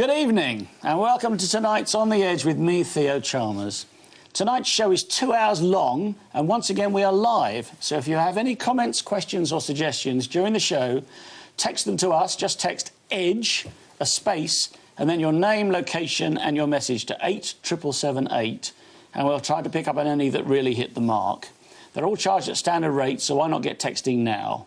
Good evening and welcome to tonight's On the Edge with me, Theo Chalmers. Tonight's show is two hours long and once again we are live. So if you have any comments, questions or suggestions during the show, text them to us. Just text EDGE, a space, and then your name, location and your message to 87778 and we'll try to pick up on any that really hit the mark. They're all charged at standard rates, so why not get texting now?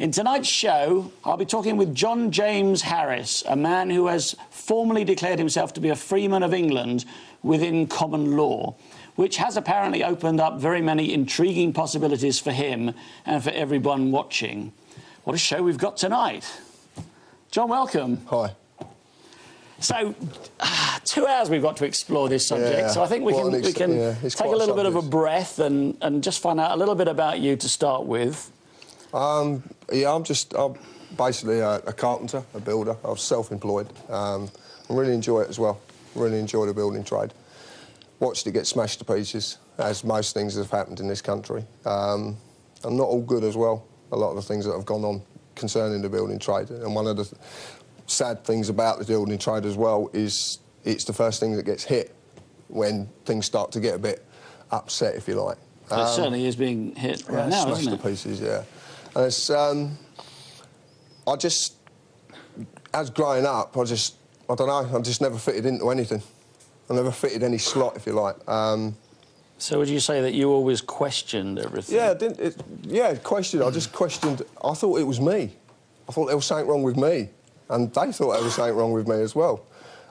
In tonight's show, I'll be talking with John James Harris, a man who has formally declared himself to be a freeman of England within common law, which has apparently opened up very many intriguing possibilities for him and for everyone watching. What a show we've got tonight. John, welcome. Hi. So, uh, two hours we've got to explore this subject. Yeah. So I think we can we can yeah, take a little bit of a breath and and just find out a little bit about you to start with. Um, yeah, I'm just I'm basically a, a carpenter, a builder. I'm self-employed. Um, I really enjoy it as well. Really enjoy the building trade. Watched it get smashed to pieces, as most things have happened in this country. Um, and not all good as well. A lot of the things that have gone on concerning the building trade. And one of the sad things about the building trade as well is it's the first thing that gets hit when things start to get a bit upset, if you like. But it certainly is being hit right Yeah, now, smashed to pieces, yeah. And it's, um, I just, as growing up, I just, I don't know, I just never fitted into anything. I never fitted any slot, if you like. Um, So would you say that you always questioned everything? yeah, I didn't, it, yeah, questioned. I just questioned. I thought it was me. I thought there was something wrong with me, and they thought there was something wrong with me as well.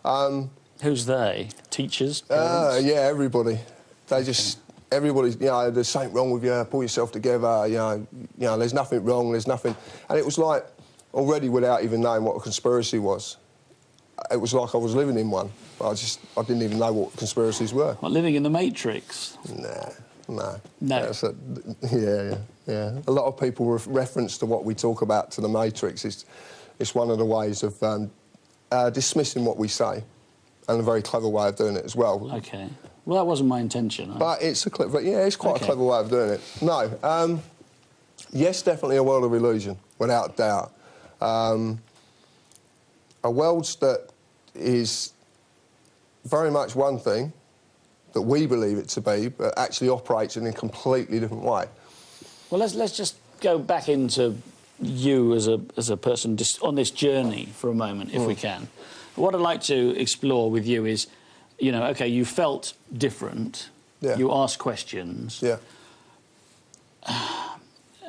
Um, Who's they? Teachers? Uh, yeah, everybody. They just everybody. You know, there's something wrong with you. Pull yourself together. You know, you know, there's nothing wrong. There's nothing. And it was like already without even knowing what a conspiracy was. It was like I was living in one. I just I didn't even know what conspiracies were. What, living in the Matrix? Nah, no. No. A, yeah, yeah, yeah. A lot of people re reference to what we talk about to the Matrix. It's, it's one of the ways of um, uh, dismissing what we say, and a very clever way of doing it as well. Okay. Well, that wasn't my intention. I- But it's a clever, yeah, it's quite Okay. a clever way of doing it. No, um, yes, definitely a world of illusion, without doubt. Um, a world that is very much one thing that we believe it to be, but actually operates in a completely different way. Well, let's let's just go back into you as a as a person just on this journey for a moment, if we Mm. can. What I'd like to explore with you is, you know, okay, you felt different. Yeah. You asked questions. Yeah.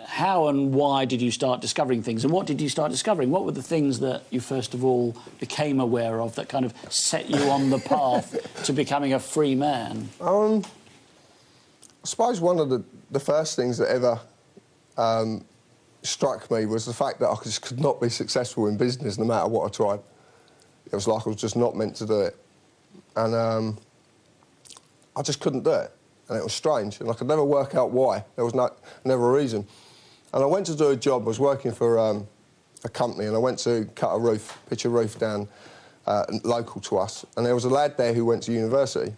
How and why did you start discovering things, and what did you start discovering? What were the things that you first of all became aware of that kind of set you on the path to becoming a free man? Um, I suppose one of the, the first things that ever um, struck me was the fact that I just could not be successful in business no matter what I tried. It was like I was just not meant to do it. And um, I just couldn't do it. And it was strange. And I could never work out why. There was no, never a reason. And I went to do a job. I was working for um, a company and I went to cut a roof, pitch a roof down uh, local to us. And there was a lad there who went to university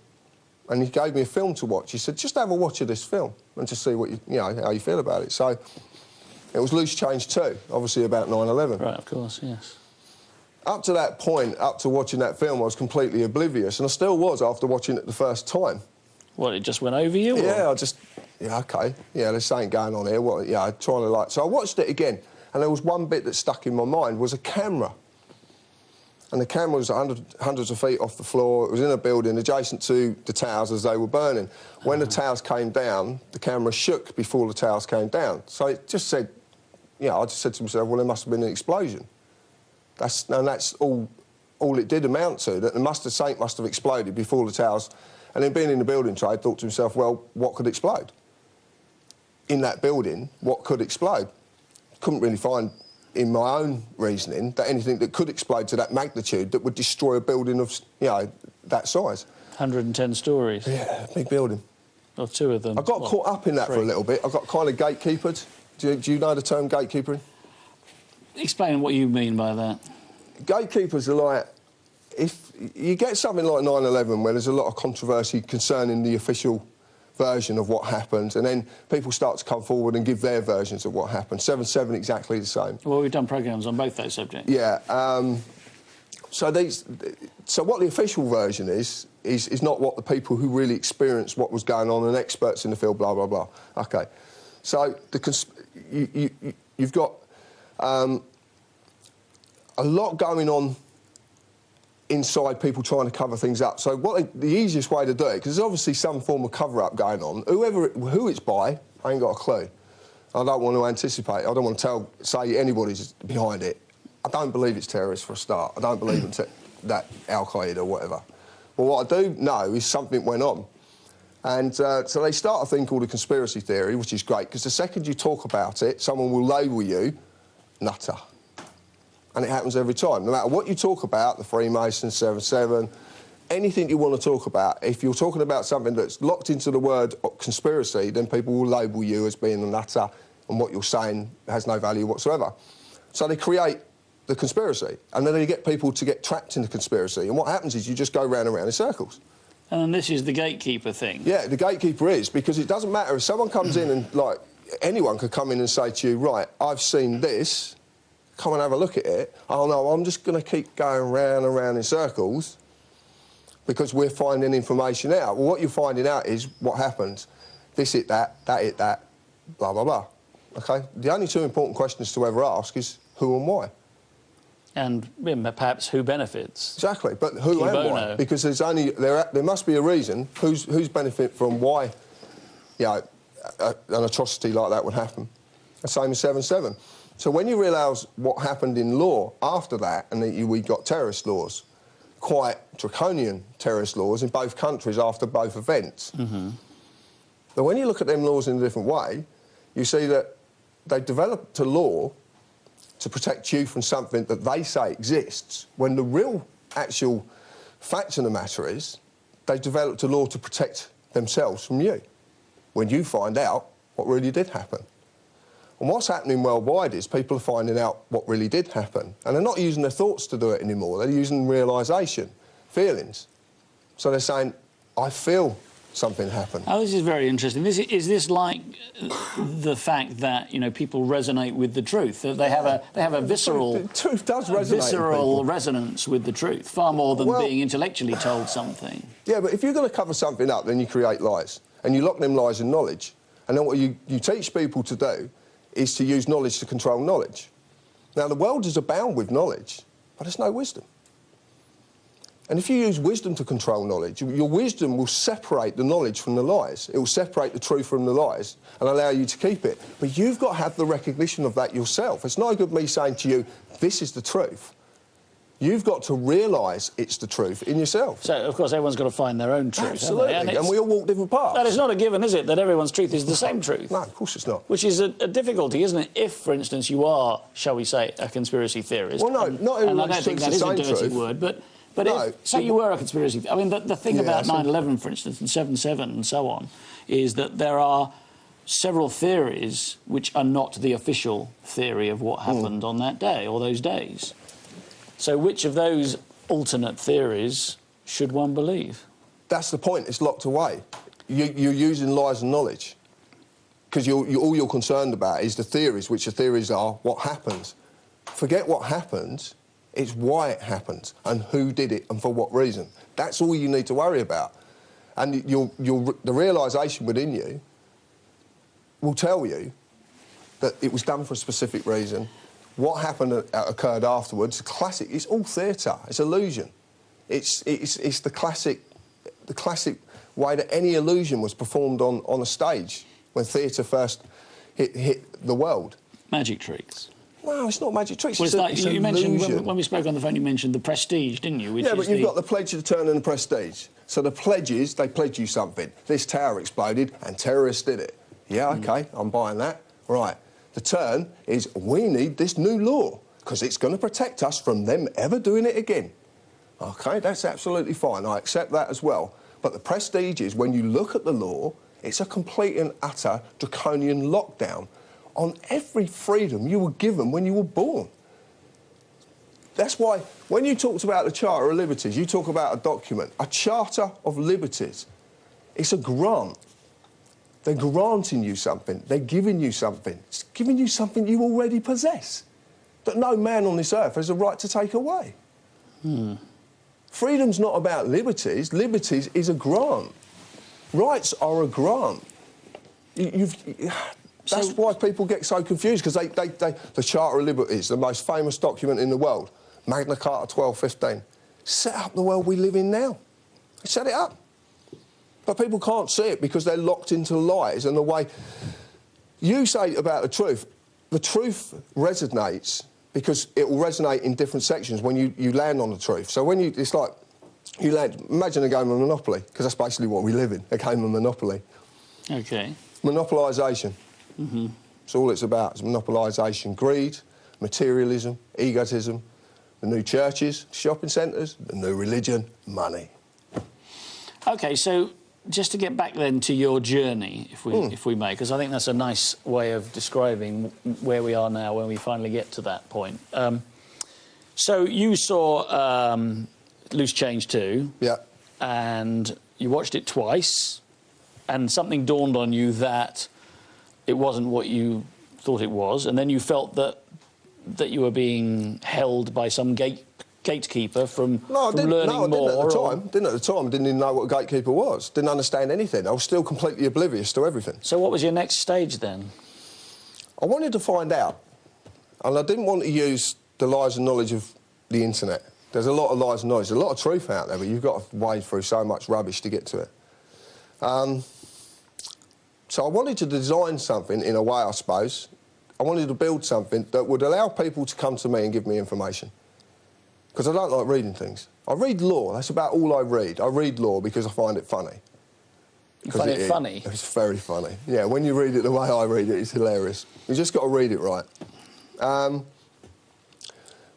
and he gave me a film to watch. He said, just have a watch of this film and just see what you, you know, how you feel about it. So it was Loose Change 2, obviously about 9-11. Right, of course, yes. Up to that point, up to watching that film, I was completely oblivious, and I still was after watching it the first time. Well, it just went over you? or- Yeah, I just, yeah, okay, yeah, this something going on here. What, yeah, I'm trying to like. So I watched it again, and there was one bit that stuck in my mind was a camera. And the camera was 100, hundreds of feet off the floor. It was in a building adjacent to the towers as they were burning. When the towers came down, the camera shook before the towers came down. So it just said, you know, I just said to myself, well, there must have been an explosion. That's, and that's all, all it did amount to, that the must have, something must have exploded before the towers. And then being in the building trade, thought to himself, well, what could explode? In that building, what could explode? Couldn't really find in my own reasoning that anything that could explode to that magnitude that would destroy a building of, you know, that size. 110 stories, Yeah, big building. or two of them. I got Well, caught up in that for a little bit. I got kind of gatekeepered. Do you, do you know the term gatekeepering? Explain what you mean by that. Gatekeepers are like, if you get something like 9-11 where there's a lot of controversy concerning the official version of what happened, and then people start to come forward and give their versions of what happened. 7-7 exactly the same. Well, we've done programmes on both those subjects. Yeah, um, So these, so what the official version is, is is not what the people who really experienced what was going on and experts in the field, blah blah blah. Okay, so the you, you, you've got um, a lot going on inside people trying to cover things up. So what the easiest way to do it, because there's obviously some form of cover-up going on. Whoever, who it's by, I ain't got a clue. I don't want to anticipate. I don't want to tell, say anybody's behind it. I don't believe it's terrorists for a start. I don't believe it's that Al Qaeda or whatever. But what I do know is something went on. And uh, so they start a thing called a conspiracy theory, which is great because the second you talk about it, someone will label you nutter and it happens every time. No matter what you talk about, the Freemasons, 7-7, anything you want to talk about, if you're talking about something that's locked into the word conspiracy, then people will label you as being a nutter and what you're saying has no value whatsoever. So they create the conspiracy, and then they get people to get trapped in the conspiracy. And what happens is you just go round and round in circles. And this is the gatekeeper thing. Yeah, the gatekeeper is, because it doesn't matter if someone comes in and, like, anyone could come in and say to you, right, I've seen this, come and have a look at it. Oh no, I'm just going to keep going round and round in circles because we're finding information out. Well, what you're finding out is what happens. This hit that, that hit that, blah, blah, blah. OK? The only two important questions to ever ask is who and why. And perhaps who benefits. Exactly, but who and why? Because there's only there. There must be a reason. Who's who's benefit from why? You know, an atrocity like that would happen. The same as seven seven. So when you realise what happened in law after that, and that you, we got terrorist laws, quite draconian terrorist laws in both countries after both events. Mm -hmm. But when you look at them laws in a different way, you see that they developed a law to protect you from something that they say exists, when the real actual fact of the matter is they developed a law to protect themselves from you when you find out what really did happen. And what's happening worldwide is people are finding out what really did happen. And they're not using their thoughts to do it anymore. They're using realisation, feelings. So they're saying, I feel something happened. Oh, this is very interesting. This, is this like uh, the fact that you know people resonate with the truth? That they have a they have a visceral the truth does resonate. Visceral resonance with the truth, far more than well, being intellectually told something. Yeah, but if you're going to cover something up, then you create lies, and you lock them lies in knowledge. And then what you, you teach people to do is to use knowledge to control knowledge. Now, the world is abound with knowledge, but there's no wisdom. And if you use wisdom to control knowledge, your wisdom will separate the knowledge from the lies. It will separate the truth from the lies and allow you to keep it. But you've got to have the recognition of that yourself. It's no good me saying to you, this is the truth. You've got to realise it's the truth in yourself. So, of course, everyone's got to find their own truth. Absolutely. And, and, we all walk different paths. That is not a given, is it, that everyone's truth is the same truth? No, of course it's not. Which is a, a difficulty, isn't it? If, for instance, you are, shall we say, a conspiracy theorist. Well, no, and, not everyone's And I don't think that is a dirty truth. word, but... But no, if, say you were a conspiracy... I mean, the, the thing yeah, about 9-11, for instance, and 7-7 and so on, is that there are several theories which are not the official theory of what happened mm. on that day or those days. So which of those alternate theories should one believe? That's the point. It's locked away. You, are using lies and knowledge because you're, all you're concerned about is the theories, which the theories are what happens. Forget what happens. It's why it happens and who did it and for what reason. That's all you need to worry about. And you'll, you'll, the realisation within you will tell you that it was done for a specific reason what happened uh, occurred afterwards. Classic. It's all theatre. It's illusion. It's, it's, it's the classic, the classic way that any illusion was performed on, on a stage when theatre first hit, hit the world. Magic tricks. No, it's not magic tricks. Well, it's, it's, like, it's you mentioned when, when, we spoke on the phone. You mentioned the prestige, didn't you? yeah, but you've the... got the pledge of turn and the prestige. So the pledges, they pledge you something. This tower exploded and terrorists did it. Yeah, OK, mm. I'm buying that. Right. The turn is we need this new law because it's going to protect us from them ever doing it again. OK, that's absolutely fine. I accept that as well. But the prestige is when you look at the law, it's a complete and utter draconian lockdown on every freedom you were given when you were born. That's why when you talked about the Charter of Liberties, you talk about a document, a Charter of Liberties. It's a grant they're granting you something. They're giving you something. It's giving you something you already possess that no man on this earth has a right to take away. Hmm. Freedom's not about liberties. Liberties is a grant. Rights are a grant. You, you've, that's So- why people get so confused because they, they, they, the Charter of Liberties, the most famous document in the world, Magna Carta 1215, set up the world we live in now. Set it up. But people can't see it because they're locked into lies and the way you say about the truth, the truth resonates because it will resonate in different sections when you, you land on the truth. So when you, it's like, you land, imagine a game of Monopoly, because that's basically what we live in, a game of Monopoly. Okay. Monopolisation. Mhm. It's all it's about, it's monopolisation. Greed, materialism, egotism, the new churches, shopping centres, the new religion, money. Okay, so just to get back then to your journey, if we if we may, because I think that's a nice way of describing where we are now when we finally get to that point. Um, so you saw um, Loose Change 2, Yeah. and you watched it twice, and something dawned on you that it wasn't what you thought it was, and then you felt that that you were being held by some gate gatekeeper from, No, I from didn't, learning no, I more. didn't at the or- time. Didn't at the time. Didn't even know what a gatekeeper was. Didn't understand anything. I was still completely oblivious to everything. So what was your next stage then? I wanted to find out, and I didn't want to use the lies and knowledge of the internet. There's a lot of lies and knowledge, there's a lot of truth out there, but you've got to wade through so much rubbish to get to it. Um, so I wanted to design something in a way, I suppose. I wanted to build something that would allow people to come to me and give me information. Because I don't like reading things. I read law, that's about all I read. I read law because I find it funny. You find it, funny? It's very funny. Yeah, when you read it the way I read it, it's hilarious. You just got to read it right. Um,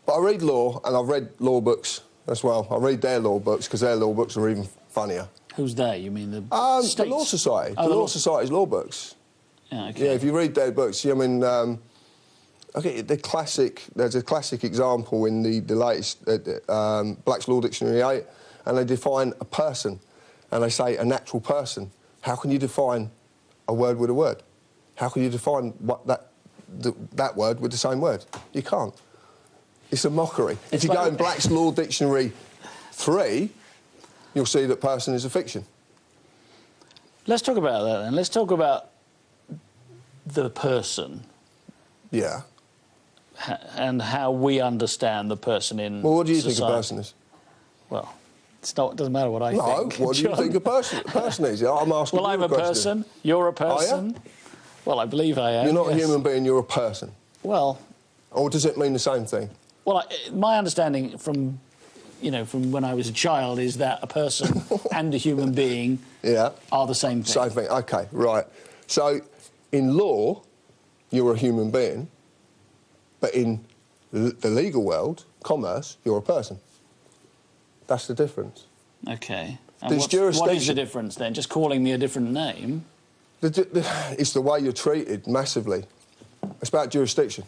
but I read law, and I've read law books as well. I read their law books because their law books are even funnier. Who's they? You mean the Um, the? Law Society. Oh, the the Law law- Society's law books. Yeah, okay. Yeah, if you read their books, I mean, um, okay, the classic. There's a classic example in the the latest uh, um, Black's Law Dictionary 8, and they define a person, and they say a natural person. How can you define a word with a word? How can you define what that the, that word with the same word? You can't. It's a mockery. It's if you go in Black's Law Dictionary 3, you'll see that person is a fiction. Let's talk about that then. Let's talk about the person Yeah. And how we understand the person in Well, what do you think a person is? Well, it's not, it doesn't matter what I No, think. No, what do you think a person, a person is? I'm asking Well, I'm a a question. person. You're a person. Well, I believe I am. You're not yes. a human being, you're a person. Well, Or does it mean the same thing? well, I, my understanding from, you know, from when I was a child is that a person and a human being Yeah. are the same thing. Same thing. Okay, right. So, in law, you're a human being, but in l- the legal world, commerce, you're a person. That's the difference. Okay. And what is the difference then? Just calling me a different name? The, the, it's the way you're treated massively. It's about jurisdiction,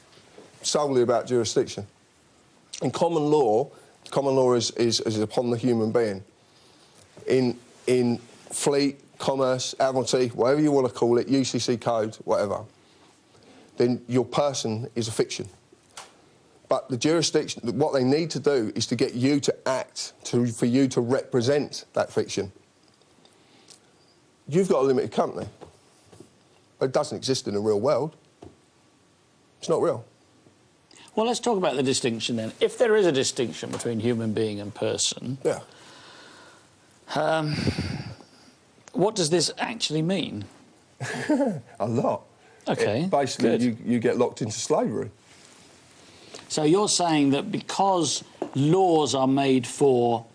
solely about jurisdiction. In common law, common law is, is, is upon the human being. In, in fleet, commerce, admiralty, whatever you want to call it, UCC code, whatever, then your person is a fiction. But the jurisdiction, what they need to do is to get you to act, to, for you to represent that fiction. You've got a limited company. It doesn't exist in the real world. It's not real. Well, let's talk about the distinction then. If there is a distinction between human being and person, Yeah. Um, what does this actually mean? A lot. Okay, It- basically, good. you, you get locked into slavery. So you're saying that because laws are made for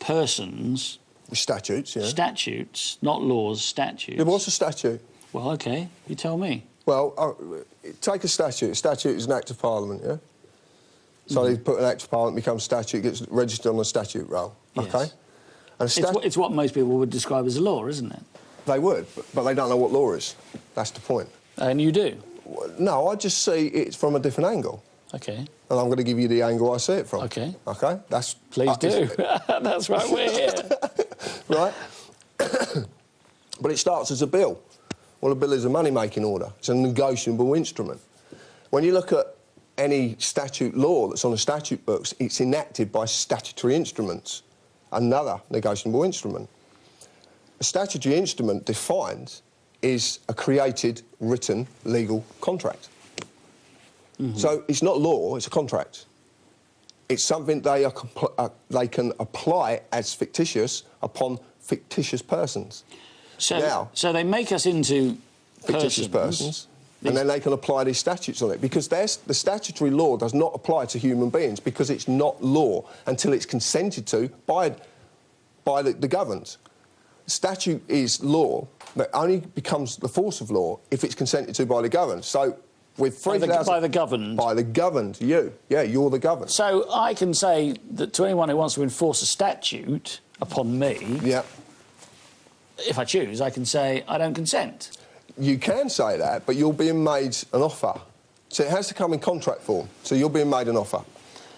persons, Statutes, yeah. statutes, not laws, statutes. yeah, what's a statute? Well, okay, you tell me. Well, uh, take a statute. A statute is an act of parliament, yeah? So Mm-hmm. they put an act of parliament, becomes statute, gets registered on a statute roll, Yes. okay? And It's, what, it's what most people would describe as a law, isn't it? they would, but, but they don't know what law is. That's the point. And you do. No, I just see it from a different angle. Okay, And I'm going to give you the angle I see it from. Okay. Okay? That's... please uh, do. That's right, we're here. right? but it starts as a bill. Well, a bill is a money-making order. It's a negotiable instrument. When you look at any statute law that's on the statute books, it's enacted by statutory instruments, another negotiable instrument. A statutory instrument defined is a created, written, legal contract. So it's not law, it's a contract. It's something they, are uh, they can apply as fictitious upon fictitious persons. So, Now- so they make us into fictitious persons, and then they can apply these statutes on it because the statutory law does not apply to human beings because it's not law until it's consented to by, by the, the governed. Statute is law that only becomes the force of law if it's consented to by the governed. So with By the- 3,000... by the governed? By the governed, you. Yeah, you're the governed. So I can say that to anyone who wants to enforce a statute upon me, Yeah. if I choose, I can say I don't consent. You can say that, but you're being made an offer. So it has to come in contract form. So you're being made an offer.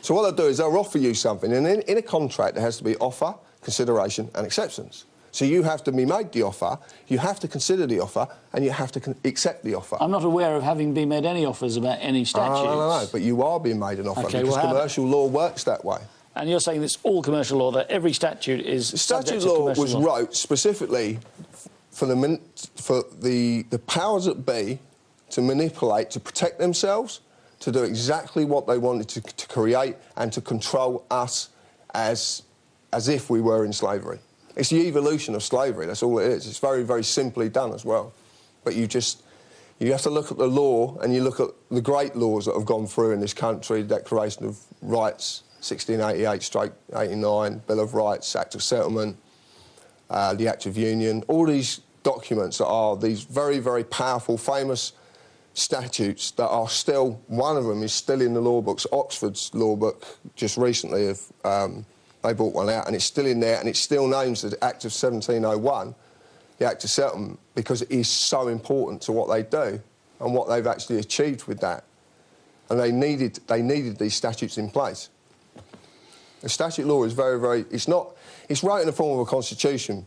So what they'll do is they'll offer you something, and in, in a contract there has to be offer, consideration, and acceptance. So you have to be made the offer, you have to consider the offer, and you have to accept the offer. I'm not aware of having been made any offers about any statutes. Oh, no, no, no, but you are being made an offer Okay, because well, commercial law works that way. And you're saying it's all commercial law, that every statute is The statute law was law. wrote specifically for the min- for the the powers that be to manipulate, to protect themselves, to do exactly what they wanted to, to create, and to control us as as if we were in slavery. It's the evolution of slavery. That's all it is. It's very very simply done as well. But you just you have to look at the law and you look at the great laws that have gone through in this country, Declaration of Rights, 1688 straight 89, Bill of Rights, Act of Settlement, uh, the Act of Union, all these documents that are these very, very powerful, famous statutes that are still, one of them is still in the law books, Oxford's law book, just recently, of, um, they brought one out, and it's still in there, and it still names the Act of 1701, the Act of Settlement, because it is so important to what they do and what they've actually achieved with that. And they needed, they needed these statutes in place. The statute law is very, very. It's not. It's right in the form of a constitution.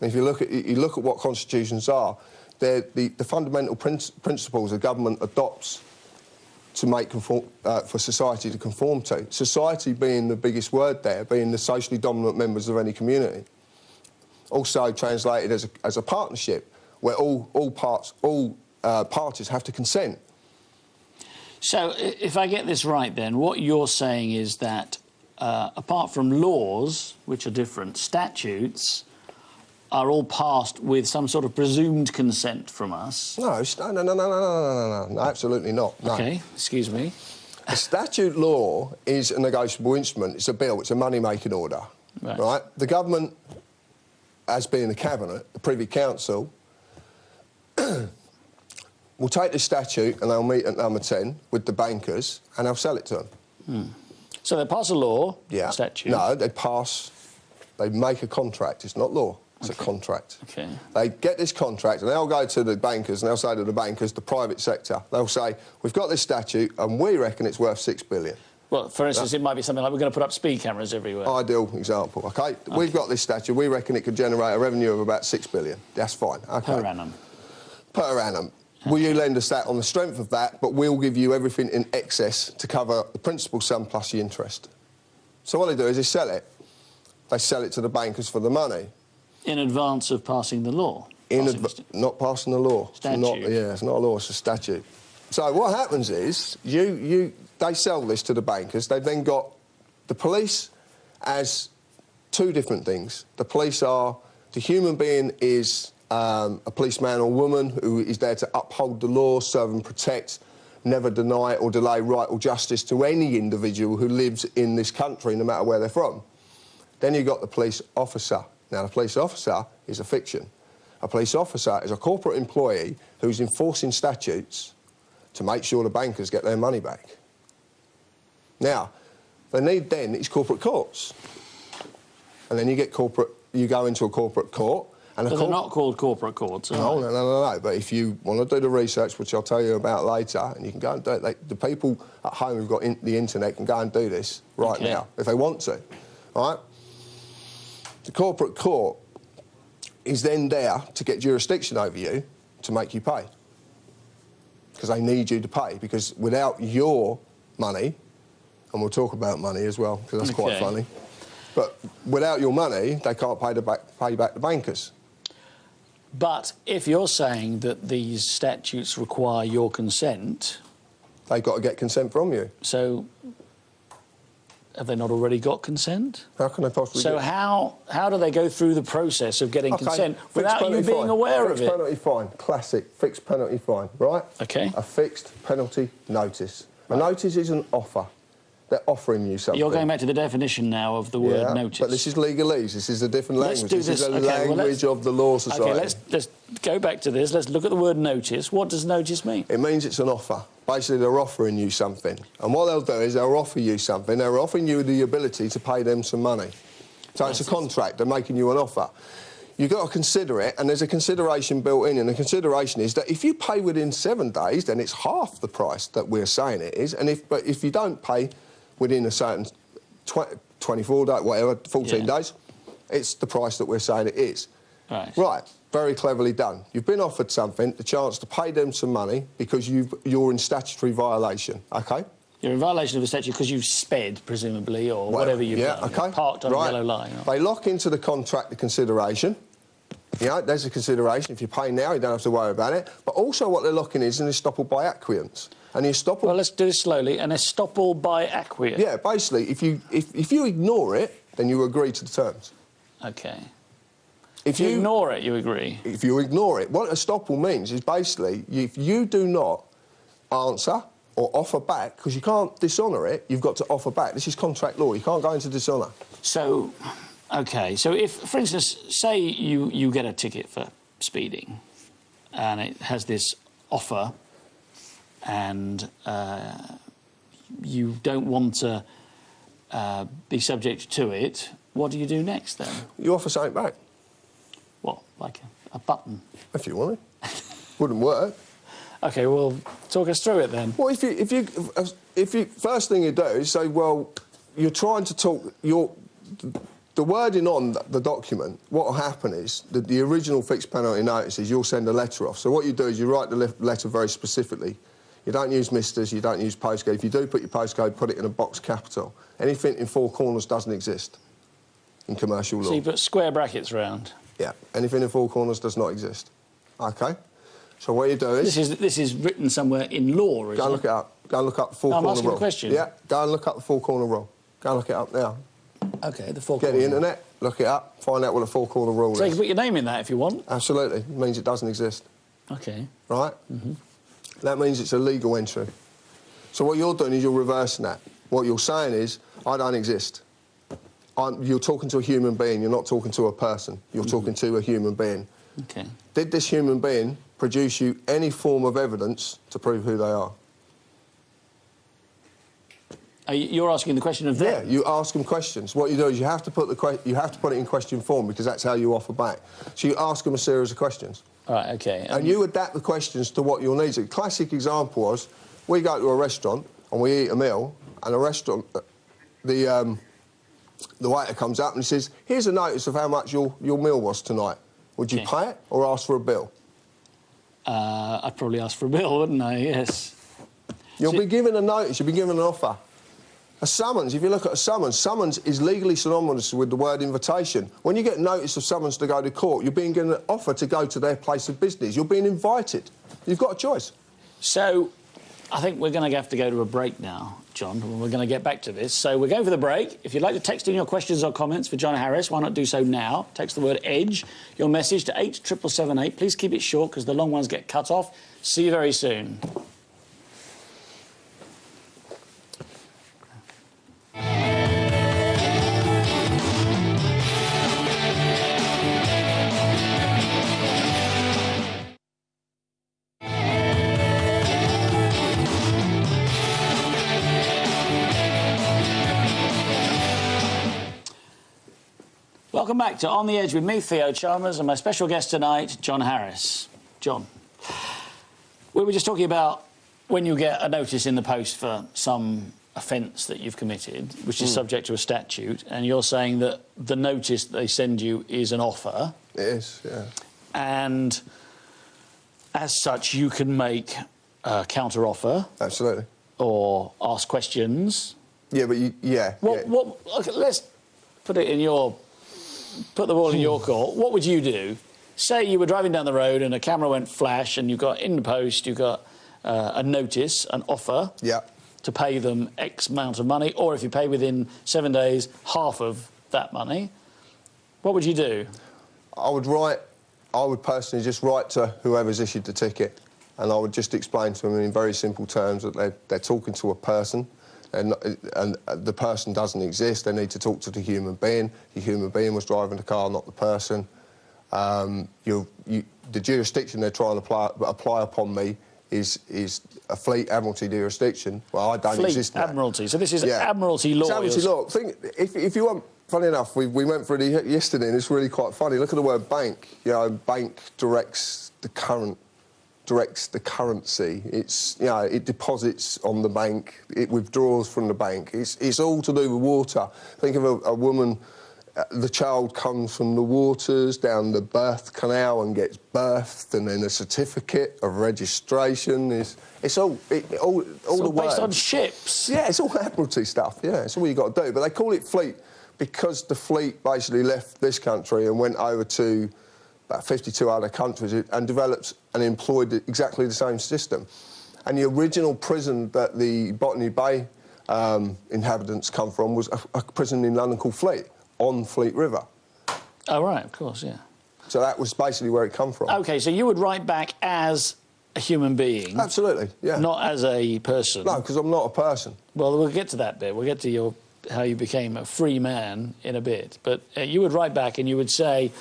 And if you look at you look at what constitutions are, they're the, the fundamental prin- principles the government adopts to make conform, uh, for society to conform to. Society being the biggest word there, being the socially dominant members of any community. Also translated as a, as a partnership, where all all parts all uh, parties have to consent. So, if I get this right, then what you're saying is that uh, apart from laws, which are different, statutes are all passed with some sort of presumed consent from us. No, no, no, no, no, no, no, no, absolutely not. No. Okay, excuse me. A statute law is a negotiable instrument. It's a bill. It's a money-making order. Right. right. The government, as being the cabinet, the Privy Council, will take the statute and they'll meet at number ten with the bankers and they'll sell it to them. Hmm. So they pass a law, yeah. A statute. No, they pass. They make a contract. It's not law. It's a contract. Okay. They get this contract and they'll go to the bankers and they'll say to the bankers, the private sector, they'll say, we've got this statute and we reckon it's worth six billion. Well, for instance, it might be something like we're going to put up speed cameras everywhere. Ideal example, okay? We've got this statute, we reckon it could generate a revenue of about six billion. That's fine, okay? per annum. Per annum. Will you lend us that on the strength of that, but we'll give you everything in excess to cover the principal sum plus the interest. So what they do is they sell it. They sell it to the bankers for the money. In advance of passing the law. in Passing not passing the law. It's Not, Statute. yeah, it's not a law, it's a statute. So what happens is you, you, they sell this to the bankers. They've then got the police as two different things. The police are the human being is um, a policeman or woman who is there to uphold the law, serve and protect, never deny or delay right or justice to any individual who lives in this country, no matter where they're from. Then you've got the police officer. Now, the police officer is a fiction. A police officer is a corporate employee who's enforcing statutes to make sure the bankers get their money back. Now, they need then is corporate courts. And then you get corporate, you go into a corporate court, and they're not called corporate courts. are no, they? no, no, no, no. But if you want to do the research, which I'll tell you about later, and you can go and do it, they, the people at home who've got in, the internet can go and do this right Okay. now if they want to. All right? The corporate court is then there to get jurisdiction over you to make you pay. because they need you to pay. Because without your money, and we'll talk about money as well, because that's quite funny. But without your money, they can't pay, the back, pay back the bankers. But if you're saying that these statutes require your consent, They've got to get consent from you. so have they not already got consent? How can they possibly So how how do they go through the process of getting Okay, consent fixed without you being fine. aware fixed of it? penalty fine, classic, fixed penalty fine, right? Okay. A fixed penalty notice. A notice is an offer. They're offering you something. You're going back to the definition now of the word yeah, notice. But this is legalese. This is a different Let's language. do this, is a Okay, language let's- of the law society. Okay, let's let's go back to this. Let's look at the word notice. What does notice mean? It means it's an offer. Basically, they're offering you something. And what they'll do is they'll offer you something. They're offering you the ability to pay them some money. So it's a contract. They're making you an offer. You've got to consider it, and there's a consideration built in. And the consideration is that if you pay within seven days, then it's half the price that we're saying it is. And if, but if you don't pay within a certain tw- 24 days, whatever, 14 Yeah. days, it's the price that we're saying it is. Right. Right, very cleverly done. You've been offered something, the chance to pay them some money because you've, you're in statutory violation, OK? You're in violation of the statute because you've sped, presumably, or Well, whatever you've yeah, done. okay. Parked on right. a yellow line. They lock into the contract the consideration. You know, there's a consideration. If you pay now, you don't have to worry about it. But also what they're looking is an estoppel by acquiescence. And the estoppel... Well, let's do this slowly. An estoppel by acquiescence. yeah, basically, if you, if, if you ignore it, then you agree to the terms. Okay. If If you ignore it, you agree. if you ignore it, what estoppel means is basically if you do not answer or offer back, because you can't dishonour it, you've got to offer back. This is contract law. You can't go into dishonour. So, okay. So if, for instance, say you, you get a ticket for speeding and it has this offer and uh, you don't want to uh, be subject to it, what do you do next then? You offer something back What, like a, a button? if you want it. Wouldn't work. Okay, well, talk us through it then. Well, if you, if you, if you, first thing you do is say, well, you're trying to talk, your, the wording on the document, what will happen is that the original fixed penalty notice is you'll send a letter off. So what you do is you write the letter very specifically. You don't use misters, you don't use postcode. If you do put your postcode, put it in a box capital. Anything in four corners doesn't exist in commercial law. So you put square brackets round. Yeah, anything in four corners does not exist. Okay? So what you do is... This is this is written somewhere in law, isn't Go and look it up. Go and look up the four-corner No, I'm corner asking a rule. question. Yeah, go and look up the four corner rule. Go and look it up now. Okay, the four Get the internet, look it up, find out what a four corner rule So you is. can put your name in that if you want. Absolutely. It means it doesn't exist, Okay. right? Mm-hmm. That means it's a legal entry. So what you're doing is you're reversing that. What you're saying is, I don't exist. I'm, you're talking to a human being, you're not talking to a person. You're talking to a human being. Okay. Did this human being produce you any form of evidence to prove who they are? Are you- You're asking the question of them. Yeah, you ask them questions. What you do is you have to put the you have to put it in question form because that's how you offer back. So you ask them a series of questions, All right. Okay. and you adapt the questions to what your needs. A classic example was we go to a restaurant and we eat a meal, and the restaurant, the um, the waiter comes up and he says, "Here's a notice of how much your your meal was tonight. Would you Okay. pay it or ask for a bill?" Uh, I'd probably ask for a bill, wouldn't I? Yes. You'll So- be given a notice, you'll be given an offer. A summons, if you look at a summons, summons is legally synonymous with the word invitation. When you get notice of summons to go to court, you're being given an offer to go to their place of business. You're being invited. You've got a choice. So, I think we're going to have to go to a break now, John. and We're going to get back to this. So we're going for the break. If you'd like to text in your questions or comments for John Harris, why not do so now? Text the word EDGE, your message to 87778. Please keep it short because the long ones get cut off. See you very soon. Welcome back to On the Edge with me, Theo Chalmers, and my special guest tonight, John Harris. John, we were just talking about when you get a notice in the post for some offence that you've committed, which is subject to a statute, and you're saying that the notice they send you is an offer, It is, yeah. and as such, you can make a counter offer Absolutely. or ask questions. Yeah, but you, yeah. What, yeah. what, okay, let's put it in your, put the ball in your court. What would you do? Say you were driving down the road and a camera went flash and you got in the post, you got uh, a notice, an offer Yeah. To pay them X amount of money, or if you pay within seven days, half of that money. What would you do? I would write, I would personally just write to whoever's issued the ticket and I would just explain to them in very simple terms that they're, they're talking to a person and, and the person doesn't exist. They need to talk to the human being. The human being was driving the car, not the person. Um, you, you, the jurisdiction they're trying to apply, apply upon me is, is a Fleet Admiralty jurisdiction. Well, I don't Fleet exist. that. Admiralty. So this is Yeah. Admiralty It's law. Admiralty law. Think, if, if you want, funny enough, we, we went through it yesterday and it's really quite funny. Look at the word bank. You know, bank directs the current, directs the currency. It's, you know, it deposits on the bank, it withdraws from the bank. It's, it's all to do with water. Think of a, a woman, the child comes from the waters down the birth canal and gets birthed and then a certificate of registration. Is, it's all, it, all, all It's the all based on ships. Yeah, it's all Admiralty stuff. Yeah, it's all you got to do. But they call it fleet because the fleet basically left this country and went over to about 52 other countries and developed and employed exactly the same system. And the original prison that the Botany Bay um, inhabitants come from was a, a prison in London called Fleet, on Fleet River. Oh, right, of course, yeah. So that was basically where it come from. OK, so you would write back as a human being, Absolutely, yeah. not as a person. No, because I'm not a person. Well, we'll get to that bit. We'll get to your how you became a free man in a bit. But uh, you would write back and you would say,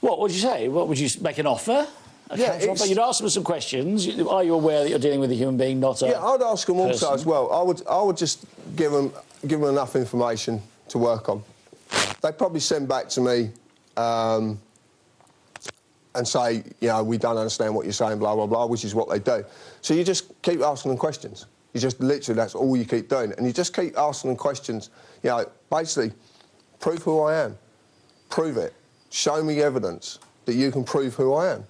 what would you say? What would you make an offer? Yeah, offer? You'd ask them some questions. Are you aware that you're dealing with a human being, not a Yeah, I'd ask them also as well. I would, I would just give them, give them enough information to work on. They'd probably send back to me um, and say, you know, we don't understand what you're saying, blah, blah, blah, which is what they do. So you just keep asking them questions. You just literally, that's all you keep doing. And you just keep asking them questions, you know, basically, prove who I am. Prove it. Show me evidence that you can prove who I am.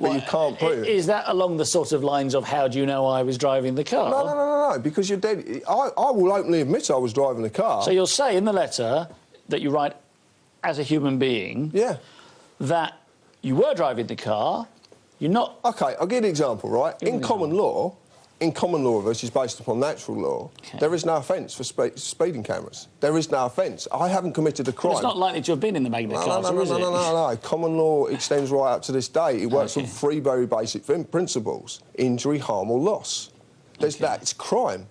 But you can't prove it. Is that along the sort of lines of how do you know I was driving the car? No, no, no, no, no, because you're dead. I, I will openly admit I was driving the car. So you'll say in the letter that you write as a human being yeah. that you were driving the car, you're not. Okay, I'll give you an example, right? In an common law, in common law, which is based upon natural law, Okay. there is no offence for spe- speeding cameras. There is no offence. I haven't committed a crime. It's not likely to have been in the Magna no, no, Carta, no, no, is no, it? no, no, no. Common law extends right up to this day. It works Okay. on three very basic principles: injury, harm, or loss. There's Okay. that. It's crime.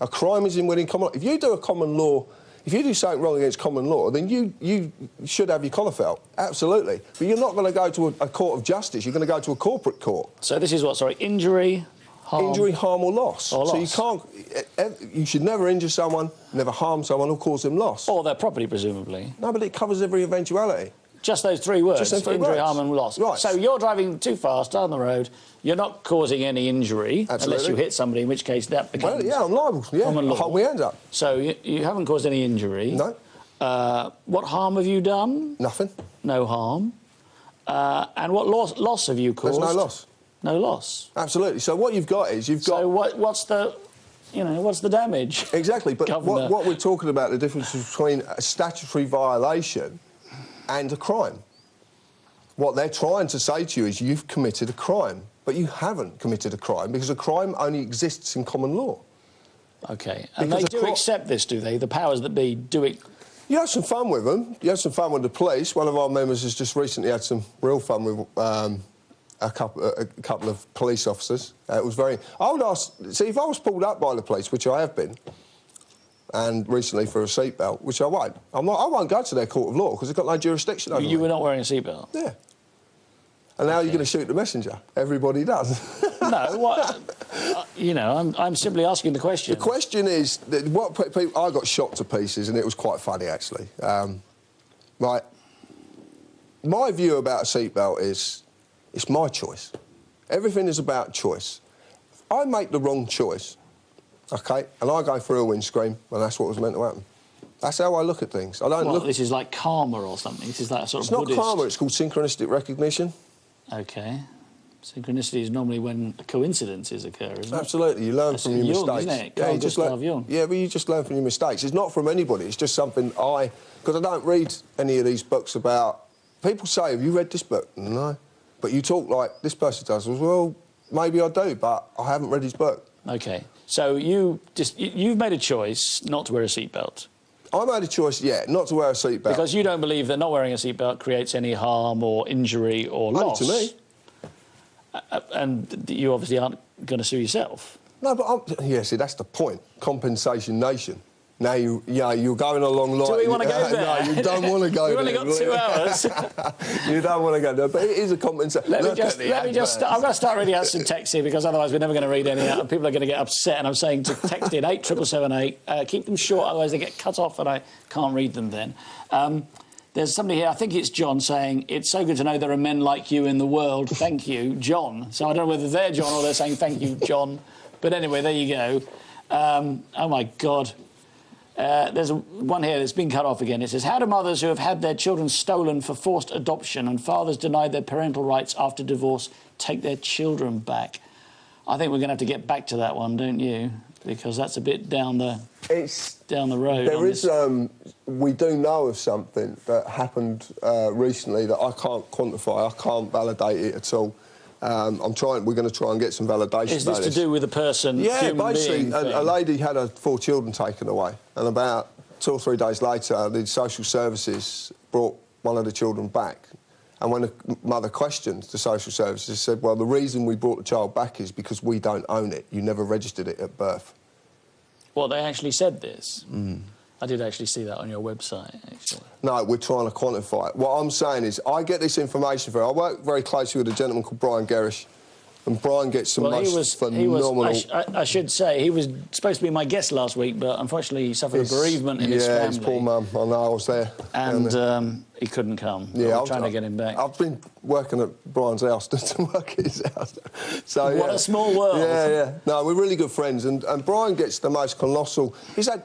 A crime is in within common law. If you do a common law, if you do something wrong against common law, then you, you should have your collar felt. Absolutely. But you're not going to go to a, a court of justice. You're going to go to a corporate court. So this is what? Sorry, injury, harm. Injury, harm, or loss. Or So you can't. You should never injure someone, never harm someone, or cause them loss. or their property, presumably. No, but it covers every eventuality. Just those three words: those three injury, words. harm, and loss. Right. So you're driving too fast down the road. You're not causing any injury unless you hit somebody, in which case that becomes. Well, yeah, I'm liable. Yeah, Common law. My hands up. So you, you haven't caused any injury. No. Uh, what harm have you done? Nothing. No harm. Uh, and what loss, loss have you caused? There's no loss. No loss. Absolutely. So what you've got is you've got So what, what's the, you know, what's the damage? exactly. But what, what we're talking about the difference between a statutory violation and a crime. What they're trying to say to you is you've committed a crime, but you haven't committed a crime because a crime only exists in common law. Okay. And Because they do accept this, do they? The powers that be do it. You have some fun with them. You have some fun with the police. One of our members has just recently had some real fun with um, a, couple, a, a couple of police officers. Uh, it was very. I would ask. See, if I was pulled up by the police, which I have been, and recently for a seatbelt, which I won't, I'm not, I won't go to their court of law because they've got no jurisdiction over You were not wearing a seatbelt. Yeah. And now you're going to shoot the messenger. Everybody does. no, what? uh, you know, I'm, I'm simply asking the question. The question is that what people I got shot to pieces, and it was quite funny actually. Um, right, my view about a seatbelt is it's my choice. Everything is about choice. If I make the wrong choice, okay, and I go through a windscreen, and that's what was meant to happen. That's how I look at things. I don't What, look. this is like karma or something. This is like a sort It's of not Buddhist. karma. It's called synchronistic recognition. Okay. Synchronicity is normally when coincidences occur, isn't it? Absolutely, you learn That's from your Jung, mistakes. isn't it? Yeah, you just learn, yeah, but you just learn from your mistakes. It's not from anybody. It's just something I, because I don't read any of these books about. People say, "Have you read this book?" No, but you talk like this person does. Well, maybe I do, but I haven't read his book. Okay. So you just you, you've made a choice not to wear a seatbelt I made a choice, yeah, not to wear a seatbelt. because you don't believe that not wearing a seatbelt creates any harm or injury or Only loss. to me. Uh, and you obviously aren't going to sue yourself. No, but I'm, yeah, see, that's the point. Compensation nation. Now you, yeah, you're going along like. Do we want to go there? no, you don't want to go We've there. only got two hours. you don't want to go there, but it is a compensation. Let me just, let me just, adverts. I'm going to start reading out some text here because otherwise we're never going to read any out and people are going to get upset. And I'm saying to text in 87778, uh, keep them short, otherwise they get cut off and I can't read them then. Um, there's somebody here, I think it's John, saying, It's so good to know there are men like you in the world. Thank you, John. So I don't know whether they're John or they're saying thank you, John. But anyway, there you go. Um, oh my God. Uh, there's a, one here that's been cut off again. It says, How do mothers who have had their children stolen for forced adoption and fathers denied their parental rights after divorce take their children back? I think we're going to have to get back to that one, don't you? Because that's a bit down the It's down the road. There is, um, we do know of something that happened uh, recently that I can't quantify. I can't validate it at all. Um, I'm trying. We're going to try and get some validation. Is this to do with a person? Yeah, basically, a, a lady had her four children taken away, and about two or three days later, the social services brought one of the children back. And when the mother questioned the social services, said, "Well, the reason we brought the child back is because we don't own it. You never registered it at birth." Well, they actually said this. Mm. I did actually see that on your website, actually. No, we're trying to quantify it. What I'm saying is, I get this information from. I work very closely with a gentleman called Brian Gerrish, and Brian gets some Well, most he was, phenomenal. he was I, sh- I, I should say, he was supposed to be my guest last week, but unfortunately he suffered a bereavement in yeah, his family. his poor mum. I know, I was there. And there. um, he couldn't come. yeah, Yeah, I I'm trying to get him back. I've been working at Brian's house to work at his house. So What yeah. a small world. Yeah, yeah. No, we're really good friends, and, and Brian gets the most colossal. He's had.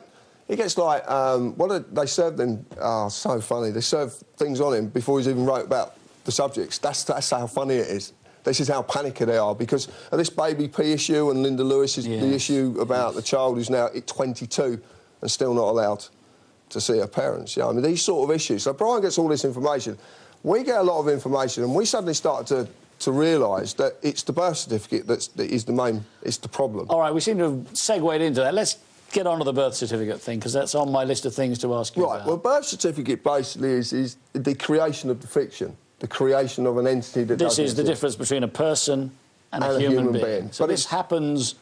He gets like um, what did they served him? Oh, so funny. They serve things on him before he's even wrote about the subjects. That's that's how funny it is. This is how panicky they are because of this baby P issue and Linda Lewis is the issue about the child who's now 22 and still not allowed to see her parents. You know, I mean, these sort of issues. So Brian gets all this information. We get a lot of information, and we suddenly start to to realise that it's the birth certificate that's that is the main, it's the problem. All right, we seem to have segued into that. Let's get on to the birth certificate thing, because that's on my list of things to ask you Right. about. Well, birth certificate basically is, is the creation of the fiction, the creation of an entity that this is the exist. difference between a person and, And a, a human, human being. being. So But this happens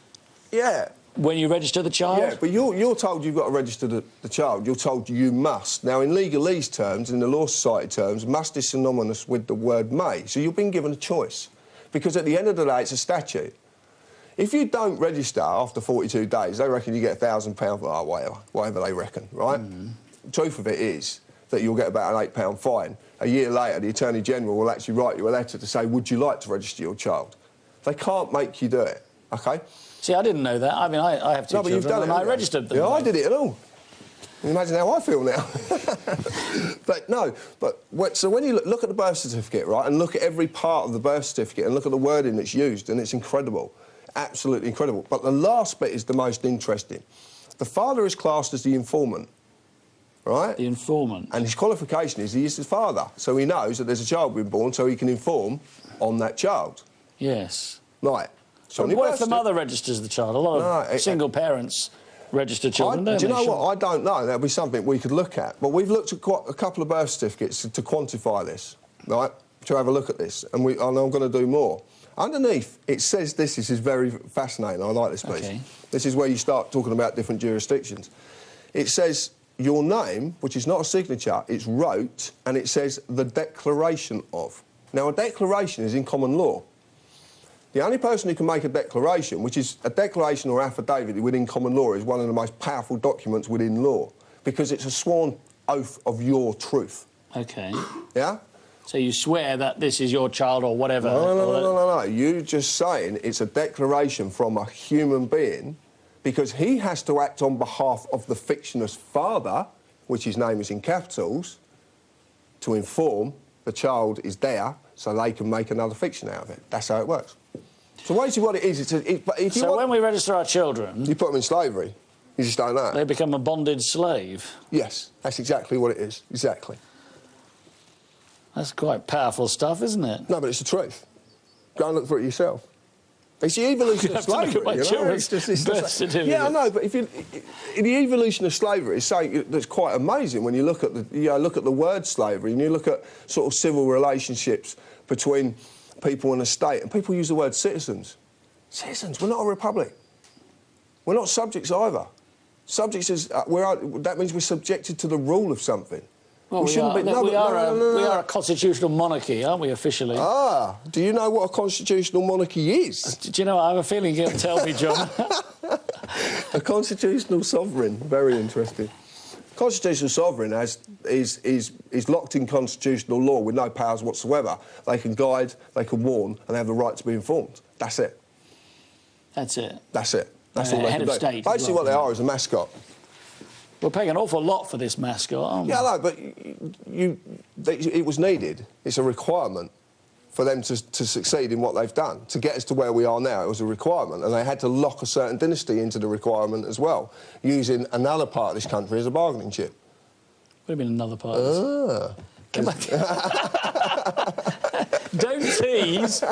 Yeah. when you register the child? Yeah, but you're, you're told you've got to register the, the child. You're told you must. Now, in legalese terms, in the Law Society terms, must is synonymous with the word may. So you've been given a choice. Because at the end of the day, it's a statute. If you don't register after 42 days, they reckon you get a £1,000 or oh, whatever, whatever they reckon, right? Mm-hmm. Truth of it is that you'll get about an £8 fine. A year later, the Attorney General will actually write you a letter to say, would you like to register your child? They can't make you do it, OK? See, I didn't know that. I mean, I, I have two No, but children you've done it. and I registered them. Yeah, I did it at all. You imagine how I feel now? but no, but what, so when you look, look at the birth certificate, right, and look at every part of the birth certificate and look at the wording that's used, and it's incredible, absolutely incredible. But the last bit is the most interesting. The father is classed as the informant, right? The informant. And his qualification is he is his father, so he knows that there's a child being born, so he can inform on that child. Yes. Right. So what birth if the mother registers the child? A lot of No, it- single parents register children, do don't you know what? I don't know. That'll be something we could look at. But we've looked at quite a couple of birth certificates to, to quantify this, right? To have a look at this, and, we, and I'm going to do more. Underneath, it says this. This is very fascinating. I like this piece. Okay. This is where you start talking about different jurisdictions. It says your name, which is not a signature, it's wrote, and it says the declaration of. Now, a declaration is in common law. The only person who can make a declaration, which is a declaration or affidavit within common law, is one of the most powerful documents within law because it's a sworn oath of your truth. Okay. Yeah? So you swear that this is your child or whatever. No, no, no, no, no, no. You just saying it's a declaration from a human being because he has to act on behalf of the fictionist father, which his name is in capitals, to inform the child is there, so they can make another fiction out of it. That's how it works. So basically what it is, it's a, it, but if you, So want, when we register our children, you put them in slavery, you just don't know. they become a bonded slave. Yes, that's exactly what it is, exactly. That's quite powerful stuff, isn't it? No, but it's the truth. Go and look for it yourself. It's the evolution of have to look at slavery. you know? It's just, it's just certificate. yeah, I know, but if you, the evolution of slavery, it's something that's quite amazing when you look at the you know, look at the word slavery and you look at sort of civil relationships between people in a state, and people use the word citizens. Citizens, we're not a republic. We're not subjects either. Subjects is uh, we're, that means we're subjected to the rule of something. Well, we, shouldn't are, be. No, we, are no, a, no, no, we are a constitutional monarchy, aren't we, officially? Ah, do you know what a constitutional monarchy is? Do you know, I have a feeling you'll tell me, John. A constitutional sovereign. Very interesting. Constitutional sovereign has, is, is, is locked in constitutional law with no powers whatsoever. They can guide, they can warn, and they have the right to be informed. That's it. That's it. That's it. That's Uh, all they head can of do. state Basically, well, what they are is a mascot. We're paying an awful lot for this mascot, aren't we? Yeah, no, but you, you, they, it was needed. It's a requirement for them to, to succeed in what they've done. To get us to where we are now, it was a requirement, and they had to lock a certain dynasty into the requirement as well, using another part of this country as a bargaining chip. Would have been another part. of this. Ah. Come on. Don't tease.